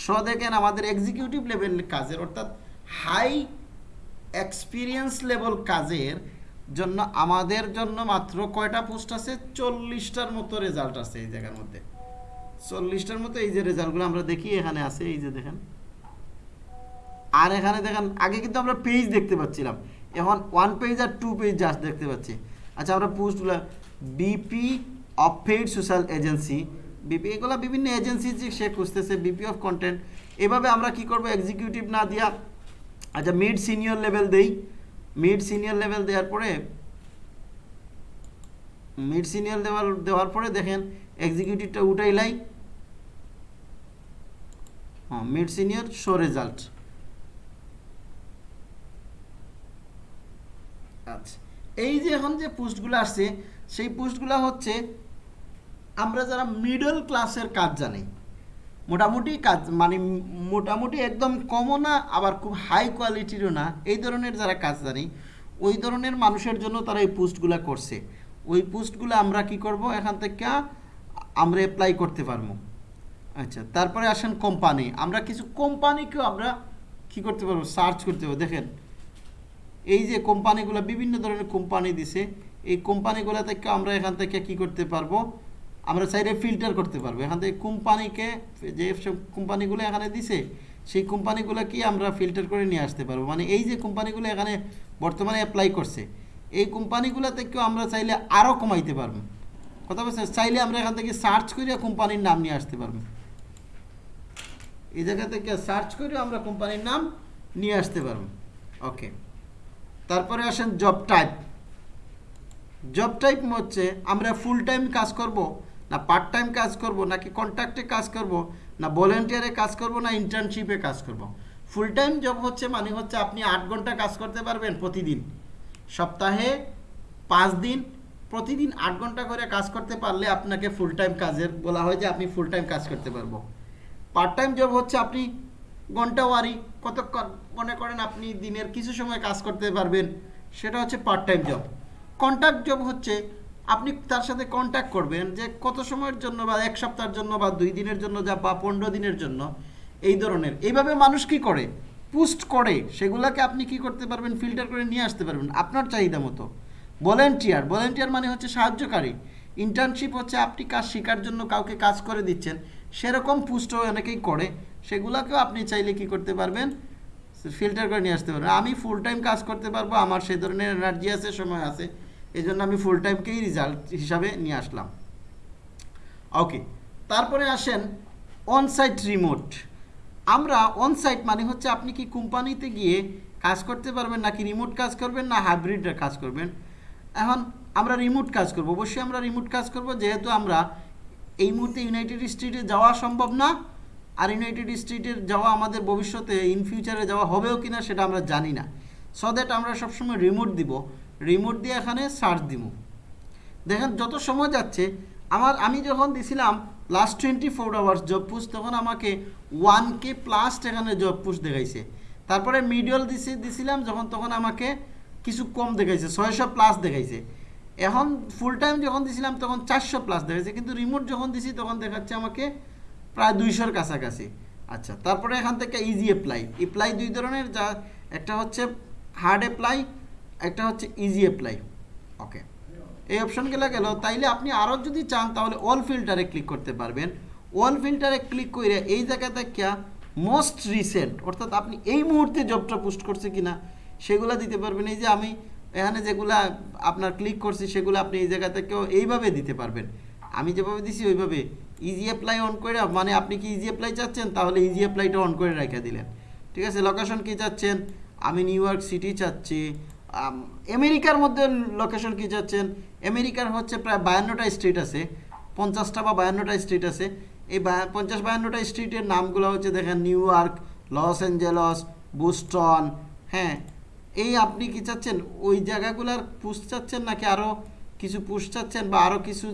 স দেখেন আমাদের এক্সিকিউটিভ লেভেল কাজের, অর্থাৎ হাই এক্সপিরিয়েন্স লেভেল কাজের জন্য আমাদের জন্য মাত্র কয়টা পোস্ট আছে? চল্লিশটার মতো রেজাল্ট আছে এই জায়গার মধ্যে। চল্লিশটার মতো এই যে রেজাল্টগুলো আমরা দেখি, এখানে আছে, এই যে দেখেন। আর এখানে দেখেন, আগে কিন্তু আমরা পেজ দেখতে পাচ্ছিলাম। এখন ওয়ান পেজ আর টু পেজ জাস্ট দেখতে পাচ্ছি। আচ্ছা আমরা পোস্টগুলো VP of paid social agency VP এগুলো বিভিন্ন এজেন্সি যে সে খুঁজতেছে বিপি অফ কন্টেন্ট এভাবে আমরা কি করব? এক্সিকিউটিভ না দিয়া আচ্ছা মিড সিনিয়র লেভেল দেই। মিড সিনিয়র লেভেল দেওয়ার পরে মিড সিনিয়র দেওয়ার দেওয়ার পরে দেখেন এক্সিকিউটিভটা উঠাইলাই। হ্যাঁ মিড সিনিয়র শো রেজাল্ট আচ্ছা এই যে এখন যে পোস্টগুলো আসছে, সেই পোস্টগুলো হচ্ছে, আমরা যারা মিডল ক্লাসের কাজ জানি, মোটামুটি কাজ মানে মোটামুটি একদম কমও না, আবার খুব হাই কোয়ালিটিরও না, এই ধরনের যারা কাজ জানি, ওই ধরনের মানুষের জন্য তারা এই পোস্টগুলো করছে। ওই পোস্টগুলো আমরা কি করব? এখান থেকে আমরা অ্যাপ্লাই করতে পারব। আচ্ছা তারপরে আসেন কোম্পানি আমরা কিছু কোম্পানিকেও আমরা কি করতে পারব? সার্চ করতে পারব। দেখেন এই যে কোম্পানিগুলো বিভিন্ন ধরনের কোম্পানি দিছে, এই কোম্পানিগুলো থেকে আমরা এখান থেকে কি করতে পারব? আমরা চাইলে ফিল্টার করতে পারব। এখান থেকে কোম্পানিকে, যে সব কোম্পানিগুলো এখানে দিছে, সেই কোম্পানিগুলো কি আমরা ফিল্টার করে নিয়ে আসতে পারব। মানে এই যে কোম্পানিগুলো এখানে বর্তমানে অ্যাপ্লাই করছে, এই কোম্পানিগুলো থেকেও আমরা চাইলে আরও কমাইতে পারব। কথা বলছে চাইলে আমরা এখান থেকে সার্চ করে কোম্পানির নাম নিয়ে আসতে পারব। এই জায়গা থেকে সার্চ করে আমরা কোম্পানির নাম নিয়ে আসতে পারব। ওকে তারপরে আসেন জব টাইপ জব টাইপ হচ্ছে, আমরা ফুল টাইম কাজ করব, না পার্ট টাইম কাজ করব, নাকি কন্ট্রাক্টে কাজ করব, না ভলেন্টিয়ারে কাজ করব, না ইন্টার্নশিপে কাজ করব? ফুল টাইম জব হচ্ছে মানে হচ্ছে আপনি আট ঘণ্টা কাজ করতে পারবেন প্রতিদিন। সপ্তাহে পাঁচ দিন, প্রতিদিন আট ঘণ্টা করে কাজ করতে পারলে আপনাকে ফুল টাইম কাজের বলা হয় যে আপনি ফুল টাইম কাজ করতে পারব। পার্ট টাইম জব হচ্ছে আপনি ঘণ্টা ওয়ারি কত মনে করেন আপনি দিনের কিছু সময় কাজ করতে পারবেন, সেটা হচ্ছে part time job contact job হচ্ছে, আপনি তার সাথে কন্ট্যাক্ট করবেন যে কত সময়ের জন্য বা এক সপ্তাহের জন্য বা দুই দিনের জন্য যা বা পনেরো দিনের জন্য এই ধরনের। এইভাবে মানুষ কি করে? পুস্ট করে। সেগুলোকে আপনি কি করতে পারবেন? ফিল্টার করে নিয়ে আসতে পারবেন আপনার চাহিদা মতো। ভলেন্টিয়ার ভলেন্টিয়ার মানে হচ্ছে সাহায্যকারী। ইন্টার্নশিপ হচ্ছে আপনি কাজ শেখার জন্য কাউকে কাজ করে দিচ্ছেন, সেরকম পুস্টও অনেকেই করে। সেগুলোকেও আপনি চাইলে কি করতে পারবেন? ফিল্টার করে নিয়ে আসতে পারবেন আমি ফুল টাইম কাজ করতে পারব, আমার সেই ধরনের এনার্জি আছে, সময় আছে। এই জন্য আমি ফুল টাইমকেই রেজাল্ট হিসাবে নিয়ে আসলাম। ওকে তারপরে আসেন অনসাইট রিমোট আমরা অনসাইট মানে হচ্ছে আপনি কি কোম্পানিতে গিয়ে কাজ করতে পারবেন নাকি রিমোট কাজ করবেন না হাইব্রিড কাজ করবেন? এখন আমরা রিমোট কাজ করব, অবশ্যই আমরা রিমোট কাজ করব, যেহেতু আমরা এই মুহূর্তে ইউনাইটেড স্টেটে যাওয়া সম্ভব না। আর ইউনাইটেড স্টেটের যাওয়া আমাদের ভবিষ্যতে ইন ফিউচারে যাওয়া হবেও কিনা সেটা আমরা জানি না। সো দ্যাট আমরা সবসময় রিমোট দিব। রিমোট দিয়ে এখানে সার্চ দিব। দেখেন, যত সময় যাচ্ছে, আমার, আমি যখন দিছিলাম last twenty four hours job post তখন আমাকে ওয়ান কে প্লাস এখানে জব পুস্ট দেখাইছে। তারপরে মিডিয়াল দিছি, দিছিলাম যখন, তখন আমাকে কিছু কম দেখাইছে, ছয়শো প্লাস দেখাইছে। এখন ফুল টাইম যখন দিছিলাম, তখন চারশো প্লাস দেখাইছে। কিন্তু রিমোট যখন দিছি, তখন দেখাচ্ছে আমাকে প্রায় দুইশোর কাছাকাছি। আচ্ছা তারপরে এখান থেকে ইজি অ্যাপ্লাই অ্যাপ্লাই দুই ধরনের, যা একটা হচ্ছে হার্ড অ্যাপ্লাই একটা হচ্ছে ইজি অ্যাপ্লাই ওকে এই অপশনগুলো গেল। তাইলে আপনি আরও যদি চান, তাহলে অল ফিল্টারে ক্লিক করতে পারবেন। অল ফিল্টারে ক্লিক করে এই জায়গা থেকে মোস্ট রিসেন্ট অর্থাৎ আপনি এই মুহূর্তে জবটা পোস্ট করছে কিনা, সেগুলো দিতে পারবেন। এই যে আমি এখানে যেগুলা আপনার ক্লিক করছি, সেগুলো আপনি এই জায়গা থেকেও এইভাবে দিতে পারবেন। আমি যেভাবে দিছি, ওইভাবে ইজি অ্যাপ্লাই অন করে মানে আপনি কি ইজি অ্যাপ্লাই চাচ্ছেন? তাহলে ইজি অ্যাপ্লাইটা অন করে রেখে দিলেন। ঠিক আছে? লোকেশন কি চাচ্ছেন? আমি নিউ ইয়র্ক সিটি চাচ্ছি। আমেরিকার মধ্যে লোকেশন কি চাচ্ছেন? আমেরিকার হচ্ছে প্রায় বায়ান্নটা স্ট্রিট আছে। পঞ্চাশটা বা বায়ান্নটা স্ট্রিট আছে। এই পঞ্চাশ বায়ান্নটা স্ট্রিটের নামগুলো হচ্ছে দেখেন New York Los Angeles Boston হ্যাঁ? এই আপনি কি চাচ্ছেন? ওই জায়গাগুলোর পুষ চাচ্ছেন নাকি আরও কিছু পুষ চাচ্ছেন বা আরও কিছু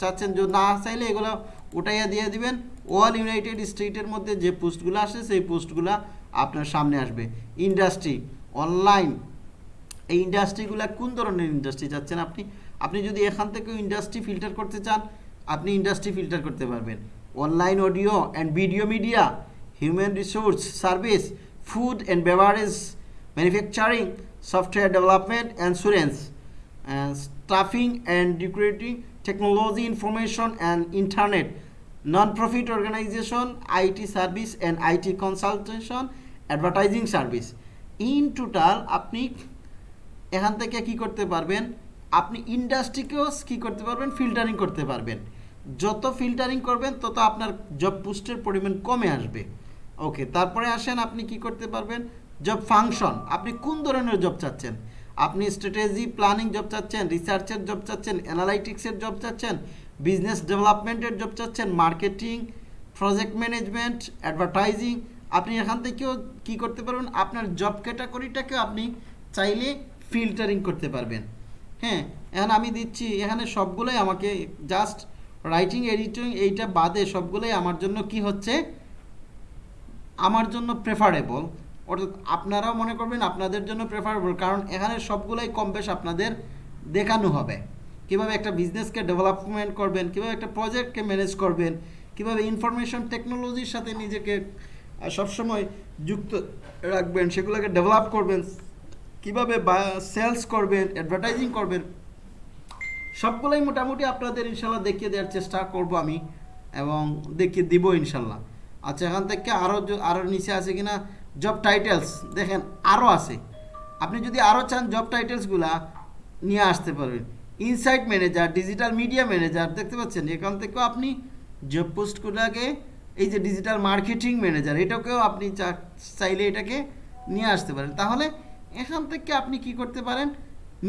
চাচ্ছেন? যে না চাইলে এগুলো উঠাইয়া দিয়ে দিবেন। অল ইউনাইটেড স্টেটের মধ্যে যে পোস্টগুলো আসে, সেই পোস্টগুলো আপনার সামনে আসবে। ইন্ডাস্ট্রি অনলাইন এই ইন্ডাস্ট্রিগুলো কোন ধরনের ইন্ডাস্ট্রি চাচ্ছেন আপনি? আপনি যদি এখান থেকেও ইন্ডাস্ট্রি ফিল্টার করতে চান, আপনি ইন্ডাস্ট্রি ফিল্টার করতে পারবেন। Online audio and video media human resource service food and beverage manufacturing software development insurance staffing and recruiting technology information and internet nonprofit organisation IT service and IT consultation advertising service in total আপনি এখান থেকে কি করতে পারবেন? আপনি ইন্ডাস্ট্রিকেও কি করতে পারবেন? ফিল্টারিং করতে পারবেন। যত ফিল্টারিং করবেন, তত আপনার জব পোস্টের পরিমাণ কমে আসবে। ওকে তারপরে আসেন, আপনি কি করতে পারবেন? জব ফাংশন আপনি কোন ধরনের জব চাচ্ছেন? আপনি স্ট্র্যাটেজি প্ল্যানিং জব চাচ্ছেন রিসার্চের জব চাচ্ছেন অ্যানালাইটিক্সের জব চাচ্ছেন বিজনেস ডেভেলপমেন্টের জব চাচ্ছেন মার্কেটিং প্রজেক্ট ম্যানেজমেন্ট অ্যাডভার্টাইজিং আপনি এখান থেকেও কি করতে পারবেন? আপনার জব ক্যাটাগরিটাকে আপনি চাইলে ফিল্টারিং করতে পারবেন। হ্যাঁ এখন আমি দিচ্ছি, এখানে সবগুলোই আমাকে জাস্ট রাইটিং এডিটিং এইটা বাদে সবগুলোই আমার জন্য কি হচ্ছে? আমার জন্য প্রেফারেবল অর্থাৎ আপনারাও মনে করবেন আপনাদের জন্য প্রেফারেবল কারণ এখানে সবগুলোই কম বেশ আপনাদের দেখানো হবে। কীভাবে একটা বিজনেসকে ডেভেলপমেন্ট করবেন, কীভাবে একটা প্রজেক্টকে ম্যানেজ করবেন, কীভাবে ইনফরমেশন টেকনোলজির সাথে নিজেকে সবসময় যুক্ত রাখবেন, সেগুলোকে ডেভেলপ করবেন, কীভাবে সেলস করবেন অ্যাডভার্টাইজিং করবেন, সবগুলোই মোটামুটি আপনাদের ইনশাল্লাহ দেখিয়ে দেওয়ার চেষ্টা করব আমি এবং দেখিয়ে দিব ইনশাল্লাহ। আচ্ছা এখান থেকে আরও আরও নিচে আছে কিনা? জব টাইটেলস দেখেন আরও আছে। আপনি যদি আরও চান জব টাইটেলসগুলা নিয়ে আসতে পারবেন। Insight manager digital media manager দেখতে পাচ্ছেন? এখান থেকেও আপনি জব পোস্টগুলোকে এই যে ডিজিটাল মার্কেটিং ম্যানেজার এটাকেও আপনি চাইলে এটাকে নিয়ে আসতে পারেন। তাহলে এখান থেকে আপনি কি করতে পারেন?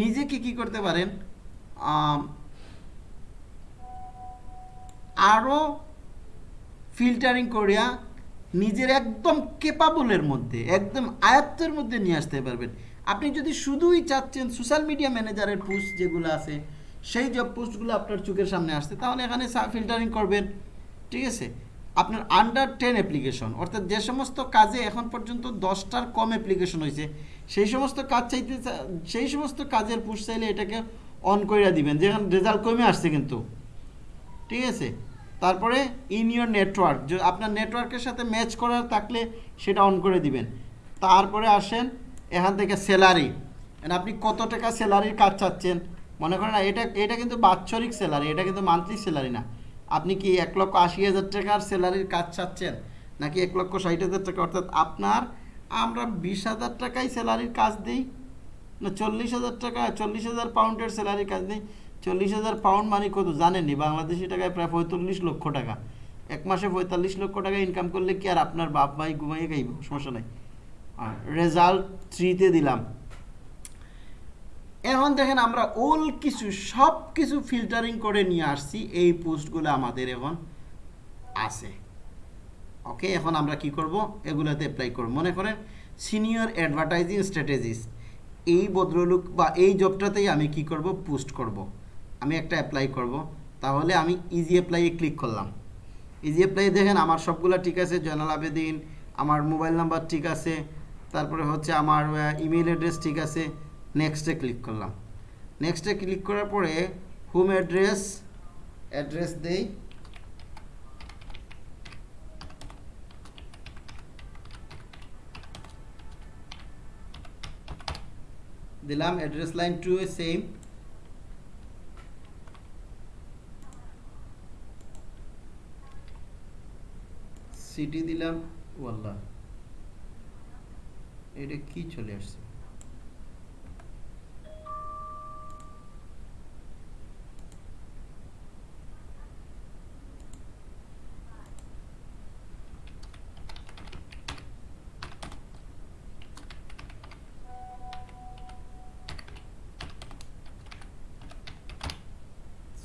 নিজেকে কি করতে পারেন? আরও ফিল্টারিং করিয়া নিজের একদম কেপাবলের মধ্যে, একদম আয়ত্তের মধ্যে নিয়ে আসতে পারবেন। আপনি যদি শুধুই চাচ্ছেন সোশ্যাল মিডিয়া ম্যানেজারের পোস্ট যেগুলো আছে, সেই জব পোস্টগুলো আপনার চোখের সামনে আসছে, তাহলে এখানে ফিল্টারিং করবেন, ঠিক আছে? আপনার আন্ডার টেন অ্যাপ্লিকেশন অর্থাৎ যে সমস্ত কাজে এখন পর্যন্ত দশটার কম অ্যাপ্লিকেশন হয়েছে, সেই সমস্ত কাজ চাইতে সেই সমস্ত কাজের পোস্ট চাইলে এটাকে অন করে দিবেন, যেখানে রেজাল্ট কমে আসছে কিন্তু, ঠিক আছে? তারপরে ইন ইয়োর নেটওয়ার্ক আপনার নেটওয়ার্কের সাথে ম্যাচ করার থাকলে সেটা অন করে দিবেন। তারপরে আসেন এখান থেকে স্যালারি মানে আপনি কত টাকা স্যালারির কাজ চাচ্ছেন? মনে করেন এটা এটা কিন্তু বাৎসরিক স্যালারি এটা কিন্তু মান্থলি স্যালারি না। আপনি কি এক লক্ষ আশি হাজার টাকার স্যালারির কাজ চাচ্ছেন? নাকি এক লক্ষ ষাট হাজার টাকা? অর্থাৎ আপনার, আমরা বিশ হাজার টাকায় স্যালারির কাজ দিই, না চল্লিশ হাজার টাকা, চল্লিশ হাজার পাউন্ডের স্যালারির কাজ নেই চল্লিশ হাজার পাউন্ড মানে কত? জানেননি? বাংলাদেশি টাকায় প্রায় পঁয়তাল্লিশ লক্ষ টাকা। এক মাসে পঁয়তাল্লিশ লক্ষ টাকা ইনকাম করলে কি আর আপনার বাপ ভাই ঘুমাইয়ে খাইব? সমস্যা নাই। রেজাল্ট থ্রিতে দিলাম। এখন দেখেন আমরা ওল কিছু, সব কিছু ফিল্টারিং করে নিয়ে আসছি। এই পোস্টগুলো আমাদের এখন আছে। ওকে এখন আমরা কি করব? এগুলোতে অ্যাপ্লাই করব। মনে করেন সিনিয়র অ্যাডভার্টাইজিং স্ট্র্যাটেজিস্ট এই ভদ্রলোক বা এই জবটাতেই আমি কি করব? পোস্ট করব। আমি একটা অ্যাপ্লাই করব। তাহলে আমি ইজি অ্যাপ্লাইয়ে ক্লিক করলাম। ইজি অ্যাপ্লাই দেখেন আমার সবগুলো ঠিক আছে, জয়নাল আবেদিন, আমার মোবাইল নাম্বার ঠিক আছে, তারপরে হচ্ছে আমার ইমেল অ্যাড্রেস ঠিক আছে নেক্সটে ক্লিক করলাম। নেক্সটে ক্লিক করার পরে হোম অ্যাড্রেস অ্যাড্রেস দেই। দিলাম address line two same city দিলাম ওয়াল্লাহ। এটা কি চলে আসছে?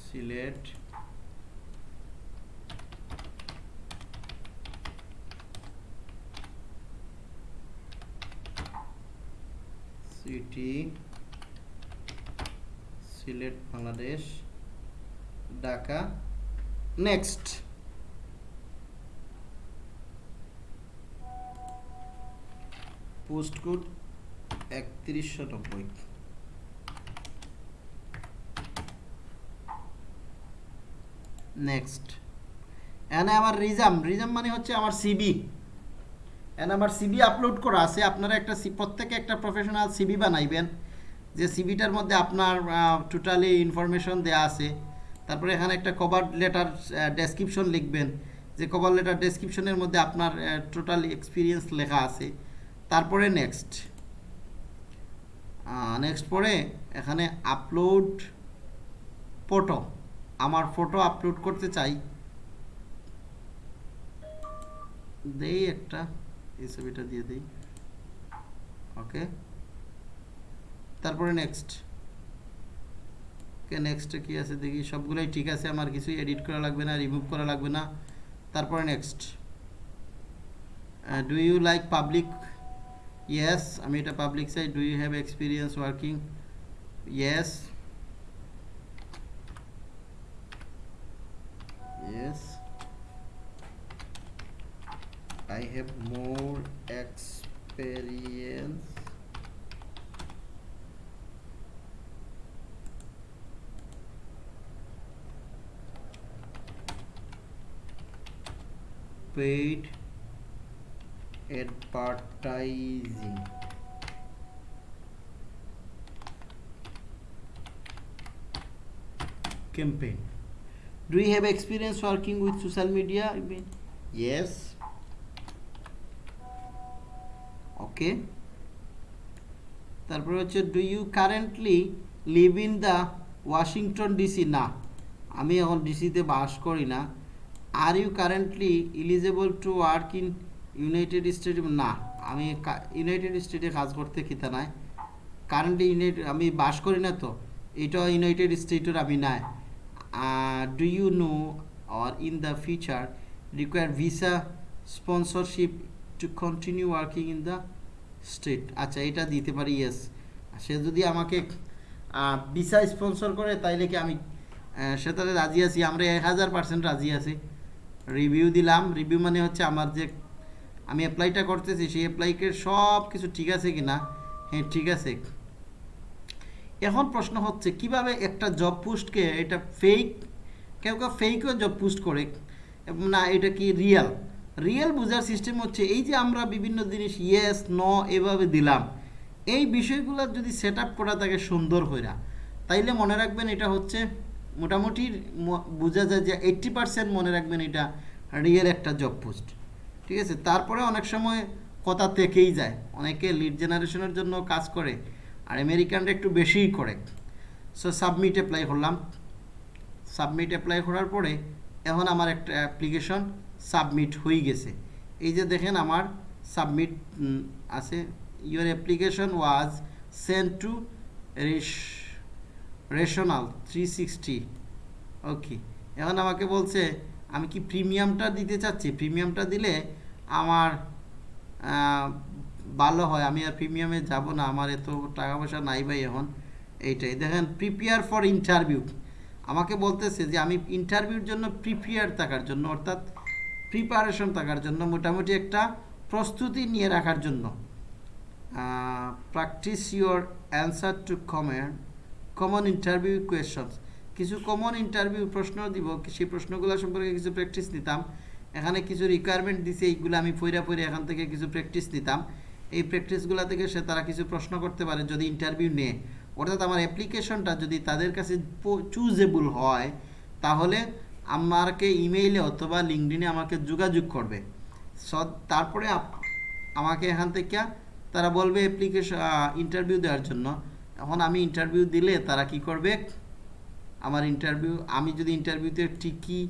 Sylhet city Sylhet, Bangladesh, Dhaka. Next post code একত্রিশশো নব্বই। নেক্সট এখানে আমার রিজাম রিজাম মানে হচ্ছে আমার সিবি এখানে আমার সিবি আপলোড করা আছে। আপনারা একটা প্রত্যেকে একটা প্রফেশনাল সিবি বানাইবেন। যে সিবিটার মধ্যে আপনার টোটালি ইনফরমেশন দেয়া আছে। তারপরে এখানে একটা কভার লেটার ডেসক্রিপশন লিখবেন। যে কভার লেটার ডেসক্রিপশনের মধ্যে আপনার টোটাল এক্সপিরিয়েন্স লেখা আছে। তারপরে নেক্সট নেক্সট পরে এখানে আপলোড ফটো আমার ফটো আপলোড করতে চাই। দেই একটা। এই ছবিটা দিয়ে দিই। ওকে তারপরে নেক্সট ওকে নেক্সটে কি আছে দেখি? সবগুলোই ঠিক আছে, আমার কিছুই এডিট করা লাগবে না রিমুভ করা লাগবে না। তারপরে next do you like public yes আমি এটা পাবলিক চাই। Do you have experience working yes yes. I have more experience. Paid advertising. Campaign. Do you have experience working with social media I mean, yes okay. তারপরে হচ্ছে do you currently live in the Washington DC না, আমি এখন ডিসিতে বাস করি না। Are you currently eligible to work in United State না, আমি ইউনাইটেড স্টেটে কাজ করতে খেতে নাই। কারেন্টলি ইউনাইটেড আমি বাস করি না তো, এটা ইউনাইটেড স্টেটের আমি নাই। Do you know know in the the require visa visa sponsorship continue working in the state. আচ্ছা এটা দিতে পারি ইয়েস সে যদি আমাকে ভিসা স্পন্সর করে, তাইলে কি আমি সে তাহলে রাজি আছি? আমরা এক হাজার পার্সেন্ট রাজি আছি। রিভিউ দিলাম। রিভিউ মানে হচ্ছে আমার যে, আমি অ্যাপ্লাইটা করতেছি, সেই অ্যাপ্লাইকে সব কিছু ঠিক আছে কি না হ্যাঁ ঠিক আছে। এখন প্রশ্ন হচ্ছে, কীভাবে একটা জব পোস্টকে এটা ফেক কেউ কেউ ফেকও জব পোস্ট করে, না, এটা কি রিয়েল রিয়েল বোঝার সিস্টেম হচ্ছে এই যে আমরা বিভিন্ন জিনিস ইয়েস ন এভাবে দিলাম। এই বিষয়গুলো যদি সেট করা থাকে সুন্দর হইরা। তাইলে মনে রাখবেন এটা হচ্ছে মোটামুটি বোঝা যায় যে এইট্টি পার্সেন্ট মনে রাখবেন এটা রিয়েল একটা জব পোস্ট ঠিক আছে? তারপরে অনেক সময় কথা থেকেই যায়। অনেকে লিড জেনারেশনের জন্য কাজ করে, আর আমেরিকানরা একটু বেশিই করে। সো সাবমিট অ্যাপ্লাই করলাম। সাবমিট অ্যাপ্লাই করার পরে এখন আমার একটা অ্যাপ্লিকেশন সাবমিট হয়ে গেছে। এই যে দেখেন আমার সাবমিট আছে। Your application was sent to Rational three sixty okay এখন আমাকে বলছে, আমি কি প্রিমিয়ামটা দিতে চাচ্ছি? প্রিমিয়ামটা দিলে আমার ভালো হয়। আমি আর প্রিমিয়ামে যাব না। আমার এত টাকা পয়সা নাই ভাই এখন। এইটাই। দেখেন প্রিপেয়ার ফর ইন্টারভিউ আমাকে বলতেছে যে, আমি ইন্টারভিউর জন্য প্রিপেয়ার থাকার জন্য, অর্থাৎ প্রিপারেশন থাকার জন্য, মোটামুটি একটা প্রস্তুতি নিয়ে রাখার জন্য। Practice your answer to comment common interview questions কিছু কমন ইন্টারভিউ প্রশ্ন দিব, সেই প্রশ্নগুলো সম্পর্কে কিছু প্র্যাকটিস নিতাম। এখানে কিছু রিকোয়ারমেন্ট দিছে, এইগুলো আমি পইরা পইরা এখান থেকে কিছু প্র্যাকটিস নিতাম। এই প্র্যাকটিসগুলো থেকে সে তারা কিছু প্রশ্ন করতে পারে যদি ইন্টারভিউ নেয়। অর্থাৎ আমার অ্যাপ্লিকেশনটা যদি তাদের কাছে চুজেবল হয়, তাহলে আমাকে ইমেইলে অথবা লিঙ্কডিনে আমাকে যোগাযোগ করবে। তারপরে আমাকে এখান থেকে তারা বলবে অ্যাপ্লিকেশন ইন্টারভিউ দেওয়ার জন্য। এখন আমি ইন্টারভিউ দিলে তারা কি করবে? আমার ইন্টারভিউ আমি যদি ইন্টারভিউতে টিকি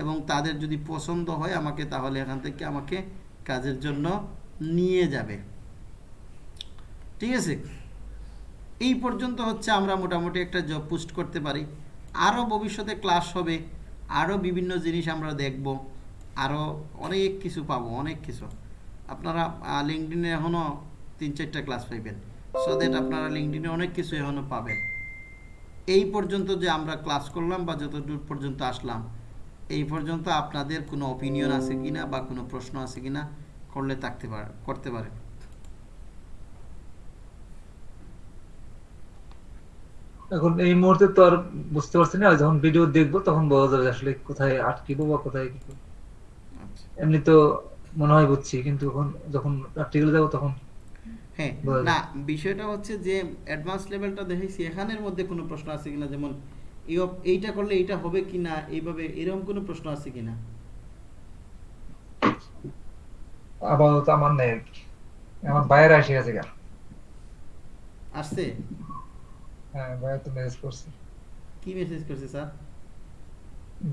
এবং তাদের যদি পছন্দ হয় আমাকে, তাহলে এখান থেকে আমাকে কাজের জন্য নিয়ে যাবে। ঠিক আছে? এই পর্যন্ত হচ্ছে আমরা মোটামুটি একটা জব পোস্ট করতে পারি। আরও ভবিষ্যতে ক্লাস হবে। আরও বিভিন্ন জিনিস আমরা দেখব আরও অনেক কিছু পাবো, অনেক কিছু। আপনারা লিঙ্কডিনে এখনও তিন চারটা ক্লাস পাইবেন। সো দ্যাট আপনারা লিঙ্কডিনে অনেক কিছু এখনও পাবেন। এই পর্যন্ত যে আমরা ক্লাস করলাম বা যতদূর পর্যন্ত আসলাম, এই পর্যন্ত আপনাদের কোনো অপিনিয়ন আছে কিনা বা কোনো প্রশ্ন আছে কিনা করলে থাকতে পারে, করতে পারেন। এখন এই মুহূর্তে তো আর বুঝতে পারছি না যখন ভিডিও দেখব তখন বোঝা যাবে আসলে কোথায় আটকিবো বা কোথায় কি আচ্ছা। এমনি তো মনে হয় বুঝছি কিন্তু এখন যখন প্র্যাকটিক্যালে যাব তখন হ্যাঁ না বিষয়টা হচ্ছে যে অ্যাডভান্স লেভেলটা দেখেছি এখানের মধ্যে কোনো প্রশ্ন আছে কিনা? যেমন এইটা করলে এইটা হবে কিনা? এইভাবে এরকম কোনো প্রশ্ন আছে কিনা? আপাতত আমার নেই আমার বাইরে আসে গেছে আসছে? হ্যাঁ বাইরে তো মেসেজ করছে। কি মেসেজ করছে স্যার?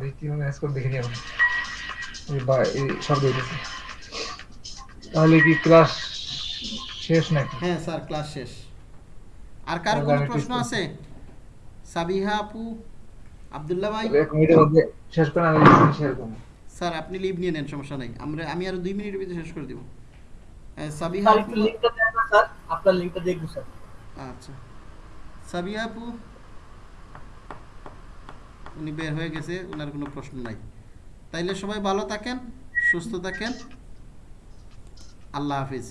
দেখি মেসেজ করে দেখিনি এখন এই বা এই তাহলে কি ক্লাস শেষ নাকি? হ্যাঁ স্যার ক্লাস শেষ। আর কারও তাহলে কোনো আমি প্রশ্ন আছে? সাবিহা আপু আব্দুল্লাহ ভাই? এক মিনিটের মধ্যে শেষ করে আমি শেয়ার করব স্যার আপনি লিভ নিয়ে নেন সমস্যা নাই। আমরা আমি আরও দুই মিনিটের ভিতরে শেষ করে দিব। সাবিহা আপু একটু দেন স্যার। আপনার লিঙ্কটা দেখব স্যার। আচ্ছা। সাবিয়া আপু? উনি বের হয়ে গেছে ওনার কোনো প্রশ্ন নাই। তাইলে সবাই ভালো থাকেন, সুস্থ থাকেন। আল্লাহ হাফিজ।